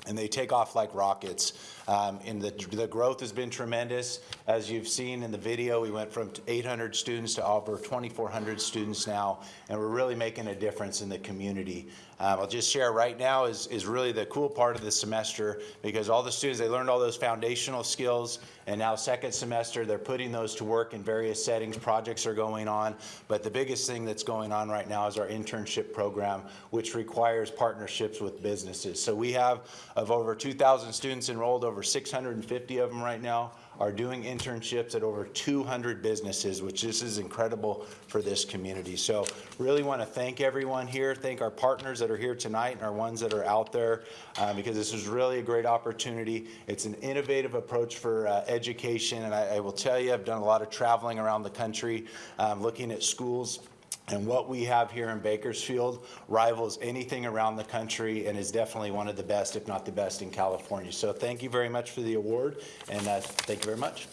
and they take off like rockets. Um, and the, the growth has been tremendous. As you've seen in the video, we went from 800 students to over 2,400 students now, and we're really making a difference in the community. Um, I'll just share right now is, is really the cool part of the semester because all the students, they learned all those foundational skills and now second semester, they're putting those to work in various settings. Projects are going on. But the biggest thing that's going on right now is our internship program, which requires partnerships with businesses. So we have, of over 2,000 students enrolled, over 650 of them right now are doing internships at over 200 businesses, which this is incredible for this community. So really want to thank everyone here, thank our partners that are here tonight and our ones that are out there, uh, because this is really a great opportunity. It's an innovative approach for uh, education, and I, I will tell you, I've done a lot of traveling around the country, um, looking at schools. And what we have here in Bakersfield rivals anything around the country and is definitely one of the best, if not the best, in California. So thank you very much for the award, and uh, thank you very much.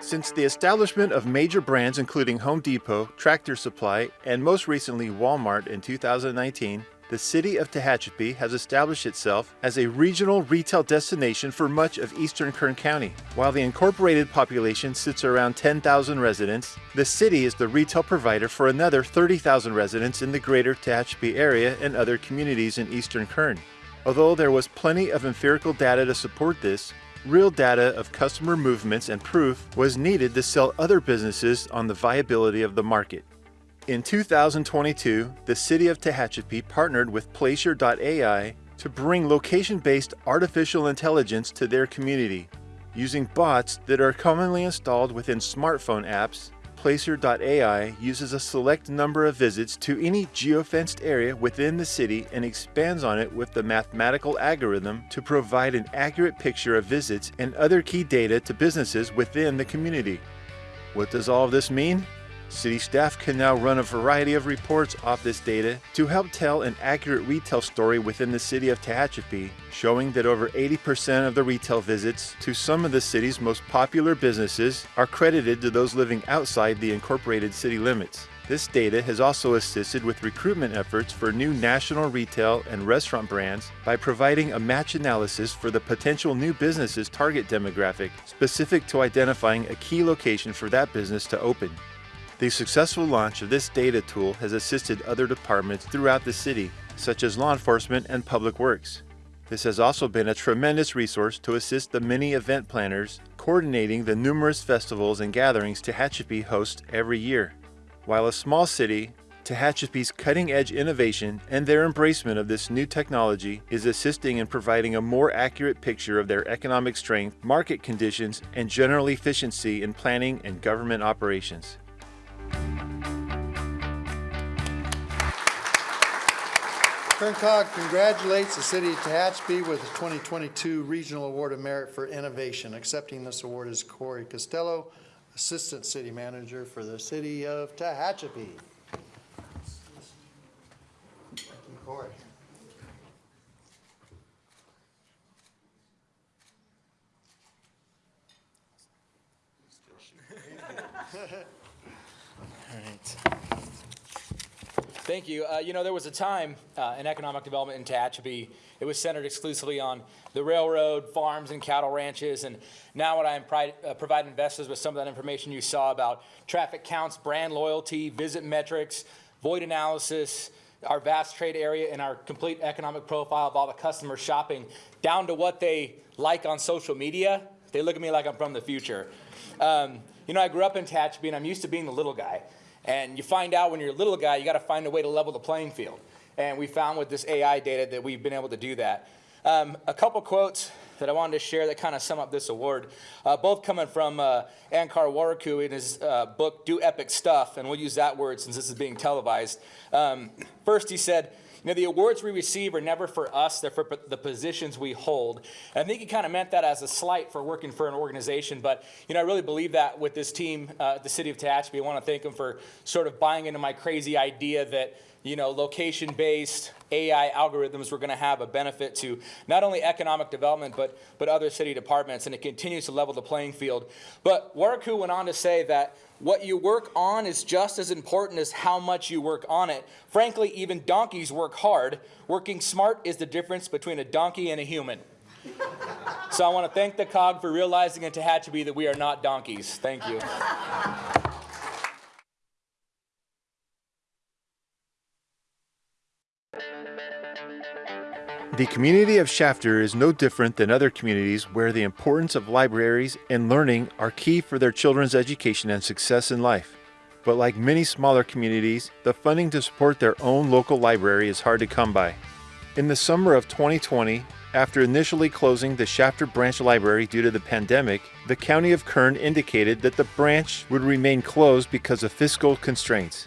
Since the establishment of major brands including Home Depot, Tractor Supply, and most recently Walmart in 2019, the city of Tehachapi has established itself as a regional retail destination for much of eastern Kern County. While the incorporated population sits around 10,000 residents, the city is the retail provider for another 30,000 residents in the greater Tehachapi area and other communities in eastern Kern. Although there was plenty of empirical data to support this, real data of customer movements and proof was needed to sell other businesses on the viability of the market. In 2022, the City of Tehachapi partnered with Placer.ai to bring location-based artificial intelligence to their community. Using bots that are commonly installed within smartphone apps, Placer.ai uses a select number of visits to any geofenced area within the city and expands on it with the mathematical algorithm to provide an accurate picture of visits and other key data to businesses within the community. What does all of this mean? City staff can now run a variety of reports off this data to help tell an accurate retail story within the city of Tehachapi, showing that over 80% of the retail visits to some of the city's most popular businesses are credited to those living outside the incorporated city limits. This data has also assisted with recruitment efforts for new national retail and restaurant brands by providing a match analysis for the potential new business's target demographic, specific to identifying a key location for that business to open. The successful launch of this data tool has assisted other departments throughout the city, such as law enforcement and public works. This has also been a tremendous resource to assist the many event planners coordinating the numerous festivals and gatherings Tehachapi hosts every year. While a small city, Tehachapi's cutting edge innovation and their embracement of this new technology is assisting in providing a more accurate picture of their economic strength, market conditions, and general efficiency in planning and government operations. KernCog congratulates the city of Tehachapi with the 2022 Regional Award of Merit for Innovation. Accepting this award is Corey Costello, Assistant City Manager for the city of Tehachapi. Thank you, Corey. (laughs) Thank you. Uh, you know, there was a time uh, in economic development in Tehachapi, it was centered exclusively on the railroad, farms, and cattle ranches. And now what I uh, providing investors with some of that information you saw about traffic counts, brand loyalty, visit metrics, void analysis, our vast trade area, and our complete economic profile of all the customers shopping, down to what they like on social media. They look at me like I'm from the future. Um, you know, I grew up in Tehachapi, and I'm used to being the little guy. And you find out when you're a little guy, you got to find a way to level the playing field. And we found with this AI data that we've been able to do that. Um, a couple quotes that I wanted to share that kind of sum up this award, uh, both coming from uh, Ankur Warikoo in his uh, book, Do Epic Stuff, and we'll use that word since this is being televised. Um, first, he said, know, the awards we receive are never for us, they're for the positions we hold. And I think he kind of meant that as a slight for working for an organization, but, you know, I really believe that with this team uh, at the city of Tehachapi. I want to thank them for sort of buying into my crazy idea that, you know, location-based AI algorithms were going to have a benefit to not only economic development, but, but other city departments, and it continues to level the playing field. But Warikoo went on to say that what you work on is just as important as how much you work on it. Frankly, even donkeys work hard. Working smart is the difference between a donkey and a human. so I want to thank the COG for realizing in Tehachapi that we are not donkeys. Thank you. The community of Shafter is no different than other communities where the importance of libraries and learning are key for their children's education and success in life. But like many smaller communities, the funding to support their own local library is hard to come by. In the summer of 2020, after initially closing the Shafter Branch Library due to the pandemic, the County of Kern indicated that the branch would remain closed because of fiscal constraints.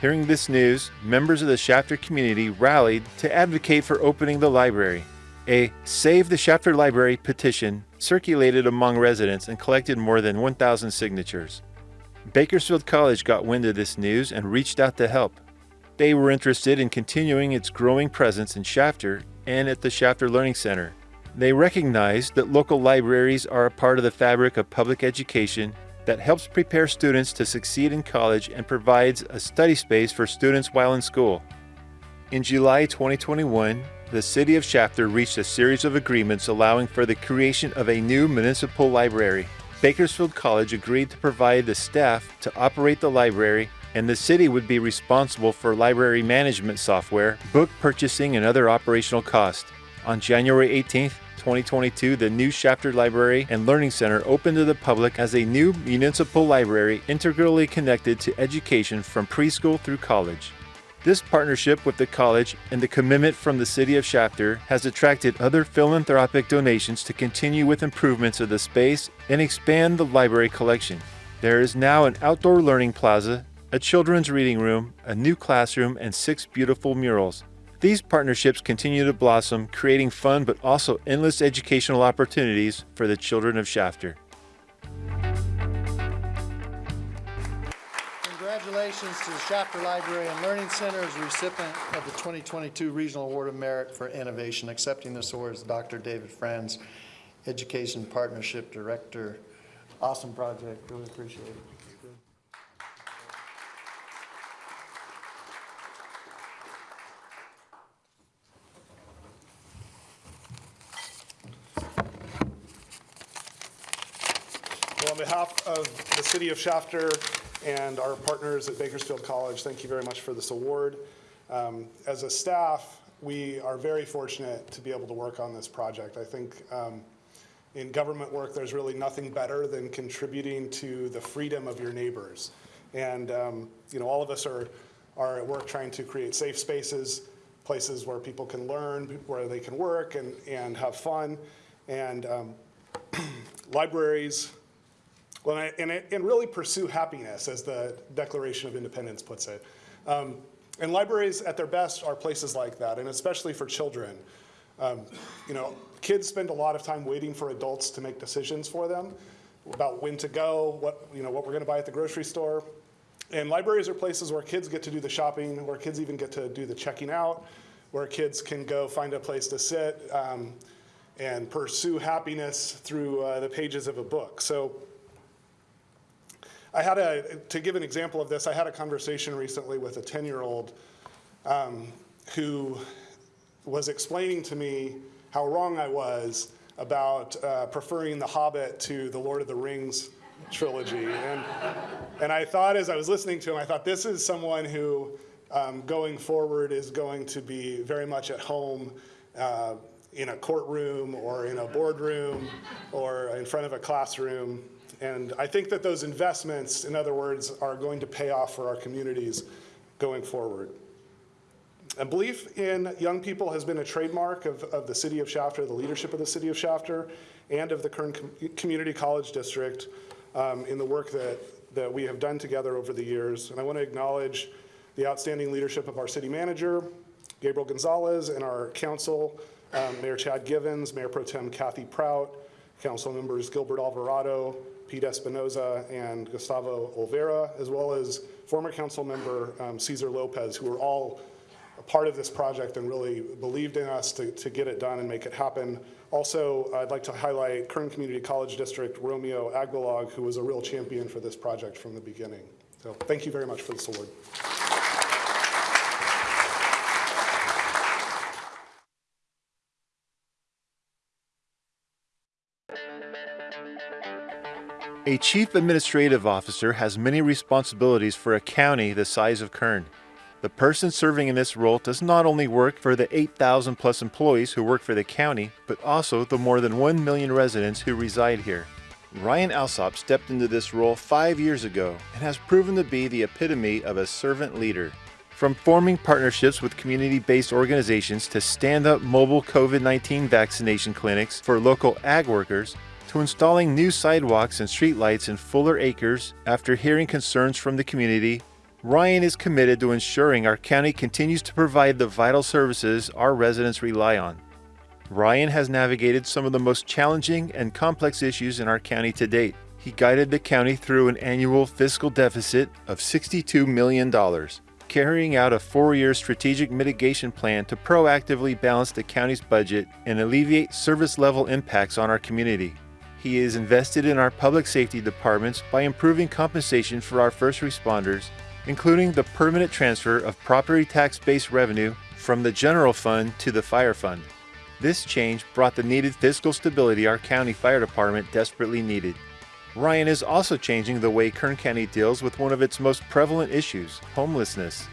Hearing this news, members of the Shafter community rallied to advocate for opening the library. A Save the Shafter Library petition circulated among residents and collected more than 1,000 signatures. Bakersfield College got wind of this news and reached out to help. They were interested in continuing its growing presence in Shafter and at the Shafter Learning Center. They recognized that local libraries are a part of the fabric of public education that helps prepare students to succeed in college and provides a study space for students while in school. In July 2021, the City of Shafter reached a series of agreements allowing for the creation of a new municipal library. Bakersfield College agreed to provide the staff to operate the library, and the city would be responsible for library management software, book purchasing, and other operational costs. On January 18th, 2022, the new Shafter Library and Learning Center opened to the public as a new municipal library integrally connected to education from preschool through college. This partnership with the college and the commitment from the city of Shafter has attracted other philanthropic donations to continue with improvements of the space and expand the library collection. There is now an outdoor learning plaza, a children's reading room, a new classroom, and six beautiful murals. These partnerships continue to blossom, creating fun but also endless educational opportunities for the children of Shafter. congratulations to the Shafter Library and Learning Center as recipient of the 2022 Regional Award of Merit for Innovation. Accepting this award is Dr. David Franz, Education Partnership Director. Awesome project, really appreciate it. Well, on behalf of the city of Shafter and our partners at Bakersfield College, thank you very much for this award. Um, As a staff, we are very fortunate to be able to work on this project. I think um, in government work, there's really nothing better than contributing to the freedom of your neighbors. And, um, you know, all of us are, are at work trying to create safe spaces, places where people can learn, where they can work and, and have fun. And um, (clears throat) libraries, well, and, and, and really pursue happiness, as the Declaration of Independence puts it. Um, and libraries, at their best, are places like that, and especially for children. Um, you know, kids spend a lot of time waiting for adults to make decisions for them about when to go, what you know, what we're going to buy at the grocery store. And libraries are places where kids get to do the shopping, where kids even get to do the checking out, where kids can go find a place to sit um, and pursue happiness through uh, the pages of a book. So I had a, to give an example of this, I had a conversation recently with a 10-year-old um, who was explaining to me how wrong I was about uh, preferring The Hobbit to the Lord of the Rings trilogy. And, and I thought, as I was listening to him, I thought, this is someone who, um, going forward, is going to be very much at home uh, in a courtroom or in a boardroom or in front of a classroom. And I think that those investments, in other words, are going to pay off for our communities going forward. And belief in young people has been a trademark of, of the city of Shafter, the leadership of the city of Shafter, and of the Kern Com- Community College District um, in the work that, that we have done together over the years. And I want to acknowledge the outstanding leadership of our city manager, Gabriel Gonzalez, and our council, um, Mayor Chad Givens, Mayor Pro Tem Kathy Prout, council members Gilbert Alvarado, Pete Espinoza, and Gustavo Olvera, as well as former council member um, Cesar Lopez, who were all a part of this project and really believed in us to, to get it done and make it happen. Also, I'd like to highlight Kern Community College District Romeo Aguilar, who was a real champion for this project from the beginning. So thank you very much for this award. A chief administrative officer has many responsibilities for a county the size of Kern. The person serving in this role does not only work for the 8,000 plus employees who work for the county, but also the more than 1 million residents who reside here. Ryan Alsop stepped into this role five years ago and has proven to be the epitome of a servant leader. From forming partnerships with community based organizations to stand up mobile COVID 19 vaccination clinics for local ag workers, to installing new sidewalks and streetlights in Fuller Acres after hearing concerns from the community, Ryan is committed to ensuring our county continues to provide the vital services our residents rely on. Ryan has navigated some of the most challenging and complex issues in our county to date. He guided the county through an annual fiscal deficit of $62 million, carrying out a four year strategic mitigation plan to proactively balance the county's budget and alleviate service level impacts on our community. He is invested in our public safety departments by improving compensation for our first responders, including the permanent transfer of property tax based revenue from the general fund to the fire fund. This change brought the needed fiscal stability our county fire department desperately needed. Ryan is also changing the way Kern County deals with one of its most prevalent issues homelessness.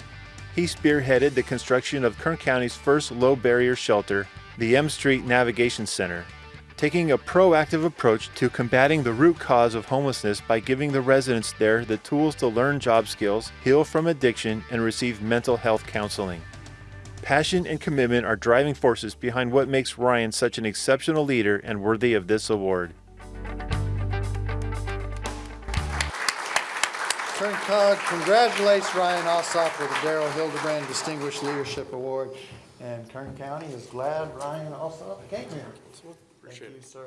He spearheaded the construction of Kern County's first low barrier shelter, the M Street Navigation Center, taking a proactive approach to combating the root cause of homelessness by giving the residents there the tools to learn job skills, heal from addiction, and receive mental health counseling. Passion and commitment are driving forces behind what makes Ryan such an exceptional leader and worthy of this award. Kern Cog congratulates Ryan Alsop with the Daryl Hildebrand Distinguished Leadership Award. And Kern County is glad Ryan Alsop came here. Thank you, sir.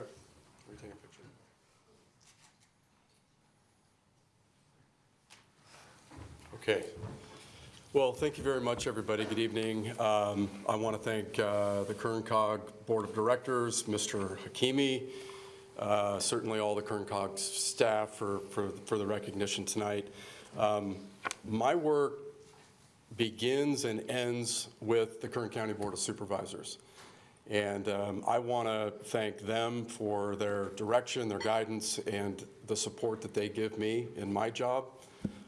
Okay. Well, thank you very much, everybody. Good evening. Um, I want to thank uh, the KernCog Board of Directors, Mr. Hakimi, uh, certainly all the KernCog staff for, for, for the recognition tonight. Um, My work begins and ends with the Kern County Board of Supervisors. And um, I want to thank them for their direction, their guidance, and the support that they give me in my job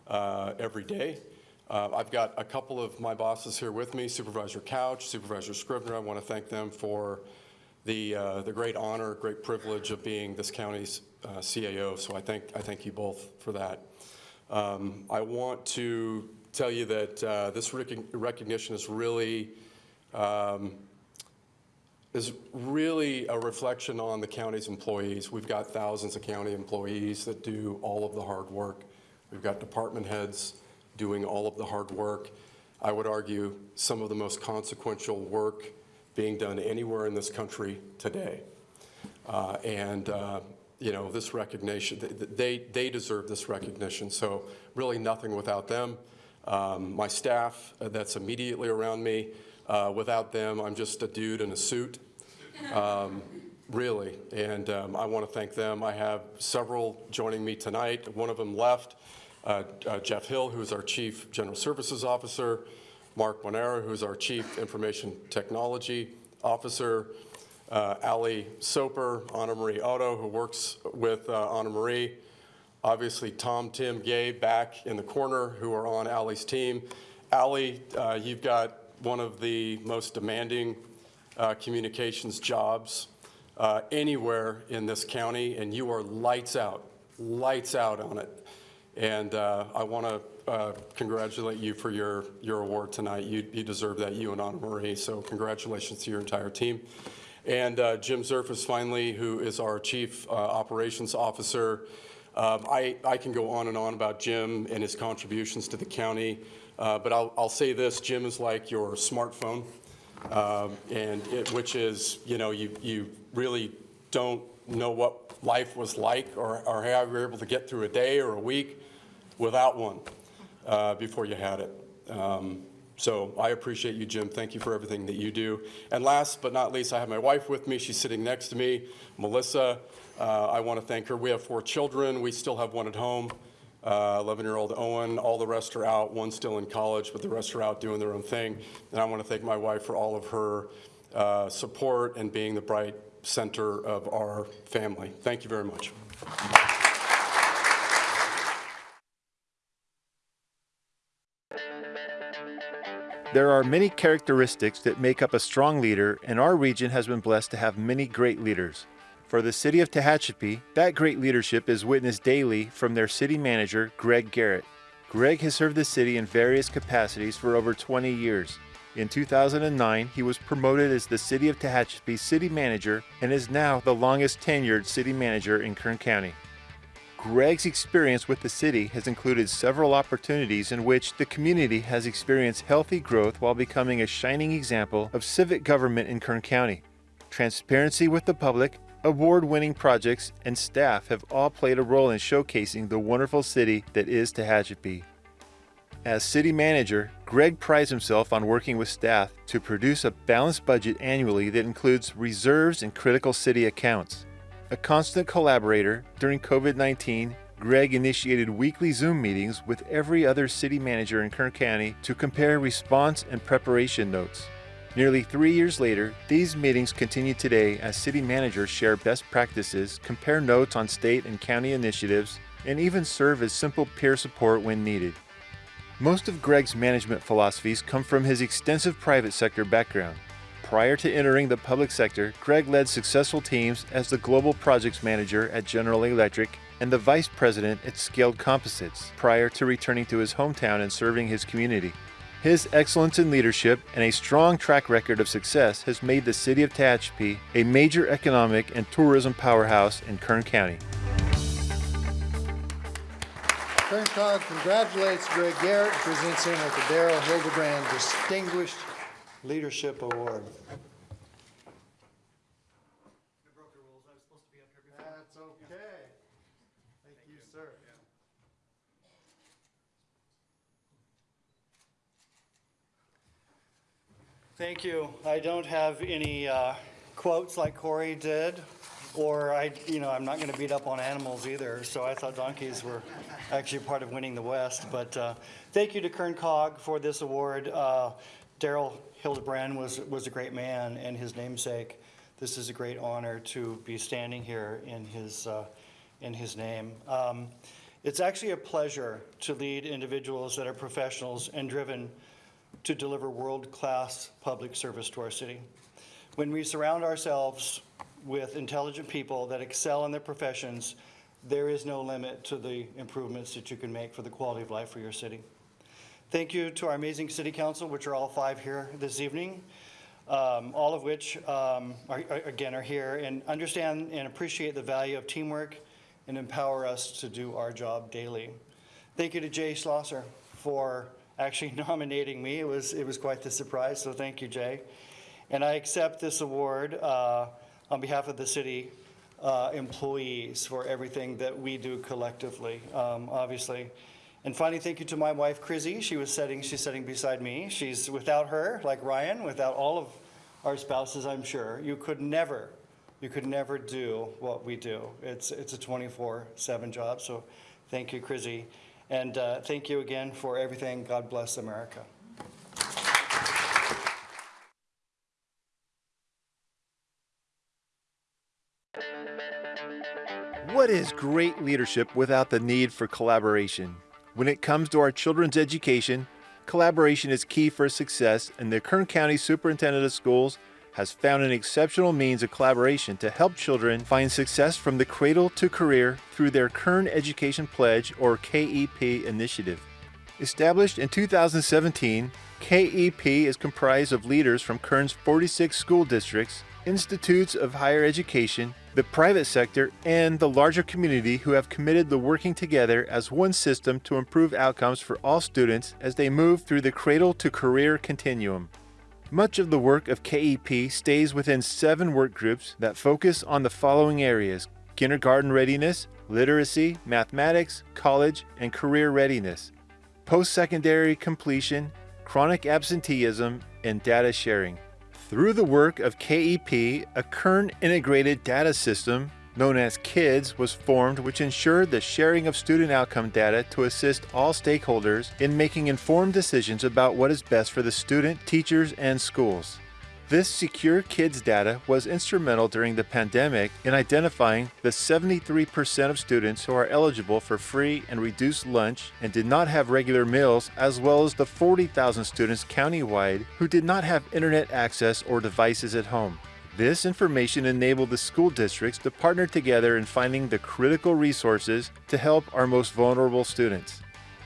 uh, every day. Uh, I've got a couple of my bosses here with me, Supervisor Couch, Supervisor Scrivner. I want to thank them for the, uh, the great honor, great privilege of being this county's uh, CAO. So I thank, I thank you both for that. Um, I want to tell you that uh, this rec- recognition is really um, is really a reflection on the county's employees. We've got thousands of county employees that do all of the hard work. We've got department heads doing all of the hard work. I would argue some of the most consequential work being done anywhere in this country today. Uh, and, uh, you know, this recognition, they, they deserve this recognition. So really nothing without them. Um, my staff uh, that's immediately around me, uh, without them, I'm just a dude in a suit um, really. And um, I want to thank them. I have several joining me tonight. One of them left, uh, uh, Jeff Hill, who is our Chief General Services Officer, Mark Monera, who is our Chief Information Technology Officer, uh, Ali Soper, Anna Marie Otto, who works with uh, Anna Marie, obviously Tom, Tim, Gabe back in the corner, who are on Ali's team. Ali, uh, you've got one of the most demanding uh, communications jobs uh, anywhere in this county, and you are lights out, lights out on it. And uh, I want to uh, congratulate you for your, your award tonight. You, you deserve that, you and Anna Marie, so congratulations to your entire team. And uh, Jim Zervis, finally, who is our Chief uh, Operations Officer. Um, I, I can go on and on about Jim and his contributions to the county, but I'll, I'll say this, Jim is like your smartphone, um, and it, which is, you know, you, you really don't know what life was like or, or how you were able to get through a day or a week without one uh, before you had it. Um, so I appreciate you, Jim. Thank you for everything that you do. And last but not least, I have my wife with me. She's sitting next to me, Melissa. Uh, I want to thank her. We have four children. We still have one at home. 11-year-old Owen. All the rest are out. One's still in college, but the rest are out doing their own thing. And I want to thank my wife for all of her uh, support and being the bright center of our family. Thank you very much. There are many characteristics that make up a strong leader, and our region has been blessed to have many great leaders. For the city of Tehachapi, that great leadership is witnessed daily from their city manager, Greg Garrett. Greg has served the city in various capacities for over 20 years. In 2009, he was promoted as the City of Tehachapi City Manager and is now the longest tenured city manager in Kern County. Greg's experience with the city has included several opportunities in which the community has experienced healthy growth while becoming a shining example of civic government in Kern County. Transparency with the public, award winning projects, and staff have all played a role in showcasing the wonderful city that is Tehachapi. As city manager, Greg prides himself on working with staff to produce a balanced budget annually that includes reserves and critical city accounts. A constant collaborator, during COVID 19, Greg initiated weekly Zoom meetings with every other city manager in Kern County to compare response and preparation notes. Nearly three years later, these meetings continue today as city managers share best practices, compare notes on state and county initiatives, and even serve as simple peer support when needed. Most of Greg's management philosophies come from his extensive private sector background. Prior to entering the public sector, Greg led successful teams as the Global Projects Manager at General Electric and the Vice President at Scaled Composites prior to returning to his hometown and serving his community. His excellence in leadership and a strong track record of success has made the city of Tehachapi a major economic and tourism powerhouse in Kern County. KernCog congratulates Greg Garrett and presents him with the Darrell Hildebrand Distinguished Leadership Award. That's okay. Thank you, sir. Thank you. I don't have any uh, quotes like Corey did, or I, you know, I'm not going to beat up on animals either, so I thought donkeys were actually part of winning the West. But uh, thank you to KernCog for this award. Uh, Daryl Hildebrand was, was a great man and his namesake. This is a great honor to be standing here in his, uh, in his name. Um, It's actually a pleasure to lead individuals that are professionals and driven to deliver world-class public service to our city. When we surround ourselves with intelligent people that excel in their professions, there is no limit to the improvements that you can make for the quality of life for your city. Thank you to our amazing city council, which are all five here this evening, um, all of which, um, are, are- again, are here and understand and appreciate the value of teamwork and empower us to do our job daily. Thank you to Jay Schlosser for actually (laughs) nominating me. It was, it was quite the surprise, so thank you, Jay. And I accept this award uh, on behalf of the city uh, employees for everything that we do collectively, um, obviously. And finally, thank you to my wife, Chrissy. She was sitting, she's sitting beside me. She's, without her, like Ryan, without all of our spouses, I'm sure, you could never, you could never do what we do. It's, it's a 24/7 job, so thank you, Chrissy. And uh, thank you again for everything. God bless America. What is great leadership without the need for collaboration? When it comes to our children's education, collaboration is key for success, and the Kern County Superintendent of Schools has found an exceptional means of collaboration to help children find success from the cradle to career through their Kern Education Pledge or KEP initiative. Established in 2017, KEP is comprised of leaders from Kern's 46 school districts, institutes of higher education, the private sector, and the larger community who have committed to working together as one system to improve outcomes for all students as they move through the cradle to career continuum. Much of the work of KEP stays within seven work groups that focus on the following areas kindergarten readiness, literacy, mathematics, college, and career readiness, post secondary completion, chronic absenteeism, and data sharing. Through the work of KEP, a Kern integrated data system known as KIDS was formed which ensured the sharing of student outcome data to assist all stakeholders in making informed decisions about what is best for the student, teachers, and schools. This secure kids data was instrumental during the pandemic in identifying the 73% of students who are eligible for free and reduced lunch and did not have regular meals, as well as the 40,000 students countywide who did not have internet access or devices at home. This information enabled the school districts to partner together in finding the critical resources to help our most vulnerable students.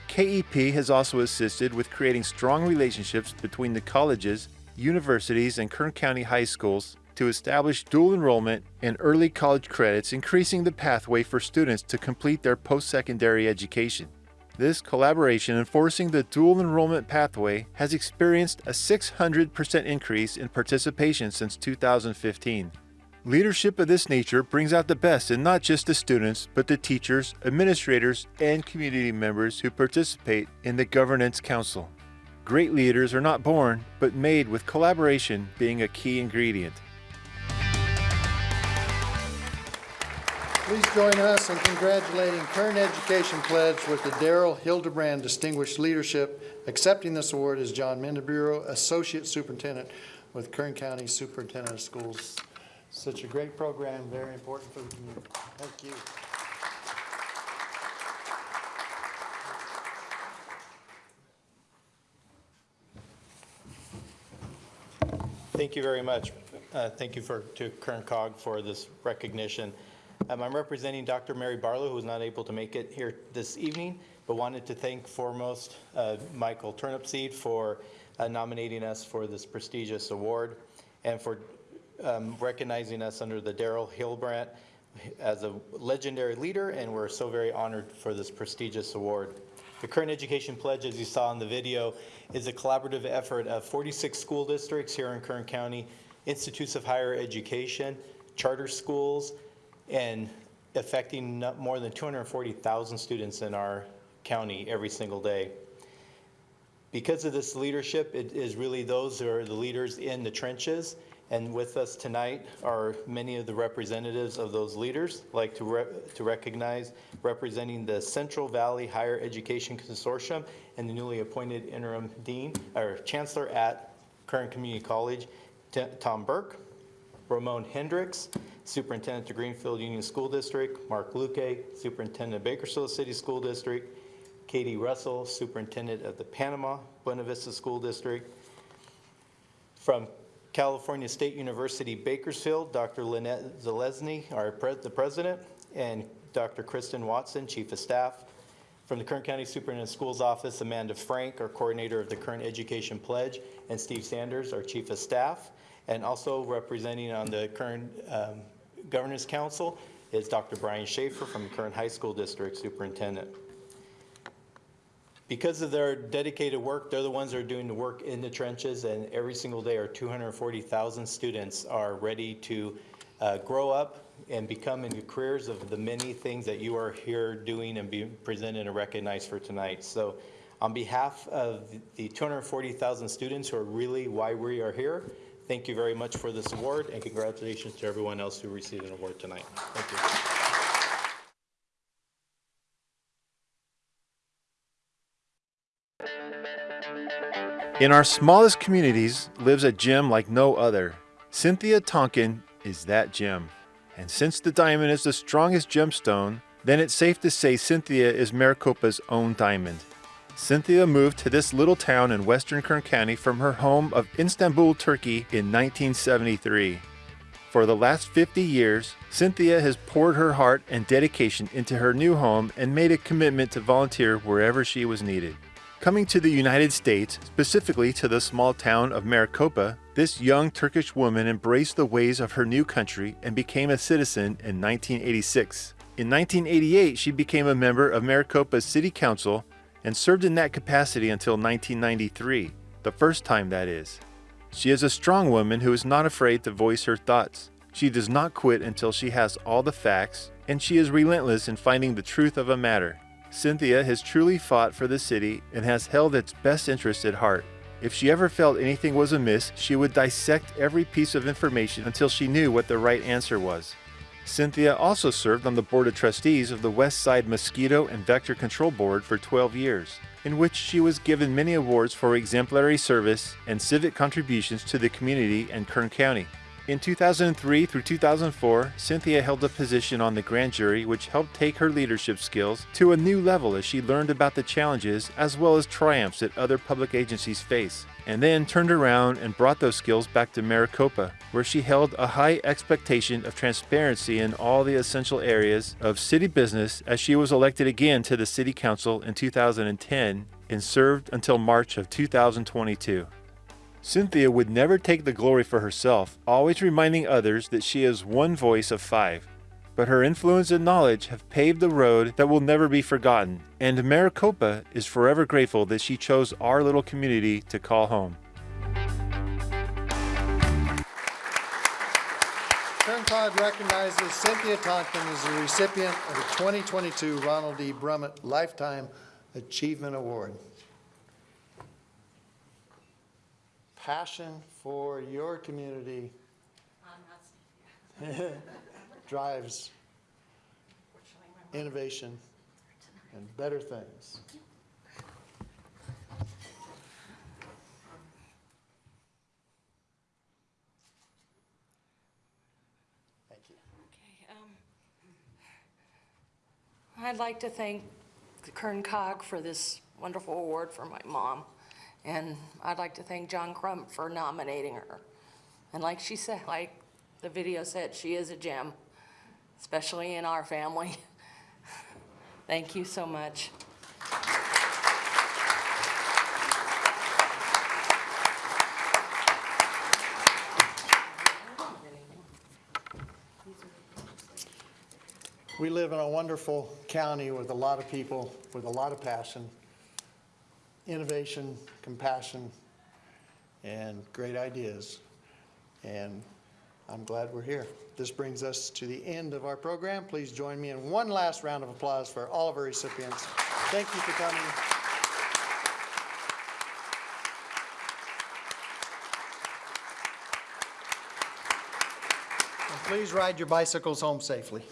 KEP has also assisted with creating strong relationships between the colleges, universities, and Kern County high schools to establish dual enrollment and early college credits, increasing the pathway for students to complete their post-secondary education. This collaboration enforcing the dual enrollment pathway has experienced a 600% increase in participation since 2015. Leadership of this nature brings out the best in not just the students, but the teachers, administrators, and community members who participate in the Governance Council. Great leaders are not born, but made with collaboration being a key ingredient. Please join us in congratulating Kern Education Pledge with the Daryl Hildebrand Distinguished Leadership. Accepting this award is John Mendiburu, Associate Superintendent with Kern County Superintendent of Schools. Such a great program, very important for the community. Thank you. Thank you very much. Uh, Thank you for, to KernCog for this recognition. Um, I'm representing Dr. Mary Barlow, who was not able to make it here this evening, but wanted to thank foremost uh, Michael Turnipseed for uh, nominating us for this prestigious award and for um, recognizing us under the Daryl Hilbrand as a legendary leader, and we're so very honored for this prestigious award. The Kern Education Pledge, as you saw in the video, is a collaborative effort of 46 school districts here in Kern County, institutes of higher education, charter schools, and affecting more than 240,000 students in our county every single day. Because of this leadership, it is really those who are the leaders in the trenches. And with us tonight are many of the representatives of those leaders. Like to, re- to recognize representing the Central Valley Higher Education Consortium and the newly appointed interim dean, or chancellor at Kern Community College, T- Tom Burke. Ramon Hendrix, Superintendent of Greenfield Union School District, Mark Luque, Superintendent of Bakersfield City School District, Katie Russell, Superintendent of the Panama Buena Vista School District. From California State University Bakersfield, Dr. Lynette Zelezny, our pre- the president, and Dr. Kristen Watson, Chief of Staff. From the Kern County Superintendent of Schools Office, Amanda Frank, our coordinator of the Kern Education Pledge, and Steve Sanders, our Chief of Staff. And also representing on the current um, Governance Council is Dr. Bryon Schaefer from the Kern High School District Superintendent. Because of their dedicated work, they're the ones that are doing the work in the trenches, and every single day our 240,000 students are ready to uh, grow up and become in the careers of the many things that you are here doing and being presented and recognized for tonight. So on behalf of the 240,000 students who are really why we are here, thank you very much for this award, and congratulations to everyone else who received an award tonight. Thank you. In our smallest communities lives a gem like no other. Cynthia Tonkin is that gem. And since the diamond is the strongest gemstone, then it's safe to say Cynthia is Maricopa's own diamond. Cynthia moved to this little town in western Kern County from her home of Istanbul, Turkey in 1973. For the last 50 years, Cynthia has poured her heart and dedication into her new home and made a commitment to volunteer wherever she was needed. Coming to the United States, specifically to the small town of Maricopa, this young Turkish woman embraced the ways of her new country and became a citizen in 1986. In 1988, she became a member of Maricopa's City Council and served in that capacity until 1993, the first time that is. She is a strong woman who is not afraid to voice her thoughts. She does not quit until she has all the facts, and she is relentless in finding the truth of a matter. Cynthia has truly fought for the city and has held its best interest at heart. If she ever felt anything was amiss, she would dissect every piece of information until she knew what the right answer was. Cynthia also served on the Board of Trustees of the West Side Mosquito and Vector Control Board for 12 years, in which she was given many awards for exemplary service and civic contributions to the community and Kern County. In 2003 through 2004, Cynthia held a position on the grand jury which helped take her leadership skills to a new level as she learned about the challenges as well as triumphs that other public agencies face, and then turned around and brought those skills back to Maricopa, where she held a high expectation of transparency in all the essential areas of city business as she was elected again to the City Council in 2010 and served until March of 2022. Cynthia would never take the glory for herself, always reminding others that she is one voice of five. But her influence and knowledge have paved the road that will never be forgotten, and Maricopa is forever grateful that she chose our little community to call home. KernCog recognizes Cynthia Tonkin as the recipient of the 2022 Ronald D. Brummett Lifetime Achievement Award. Passion for your community (laughs) drives innovation and better things. Thank you. Okay. Um, I'd like to thank the KernCog for this wonderful award for my mom. And I'd like to thank John Crump for nominating her. And like she said, like the video said, she is a gem, especially in our family. (laughs) Thank you so much. We live in a wonderful county with a lot of people, with a lot of passion, innovation, compassion, and great ideas. And I'm glad we're here. This brings us to the end of our program. Please join me in one last round of applause for all of our recipients. Thank you for coming. And please ride your bicycles home safely.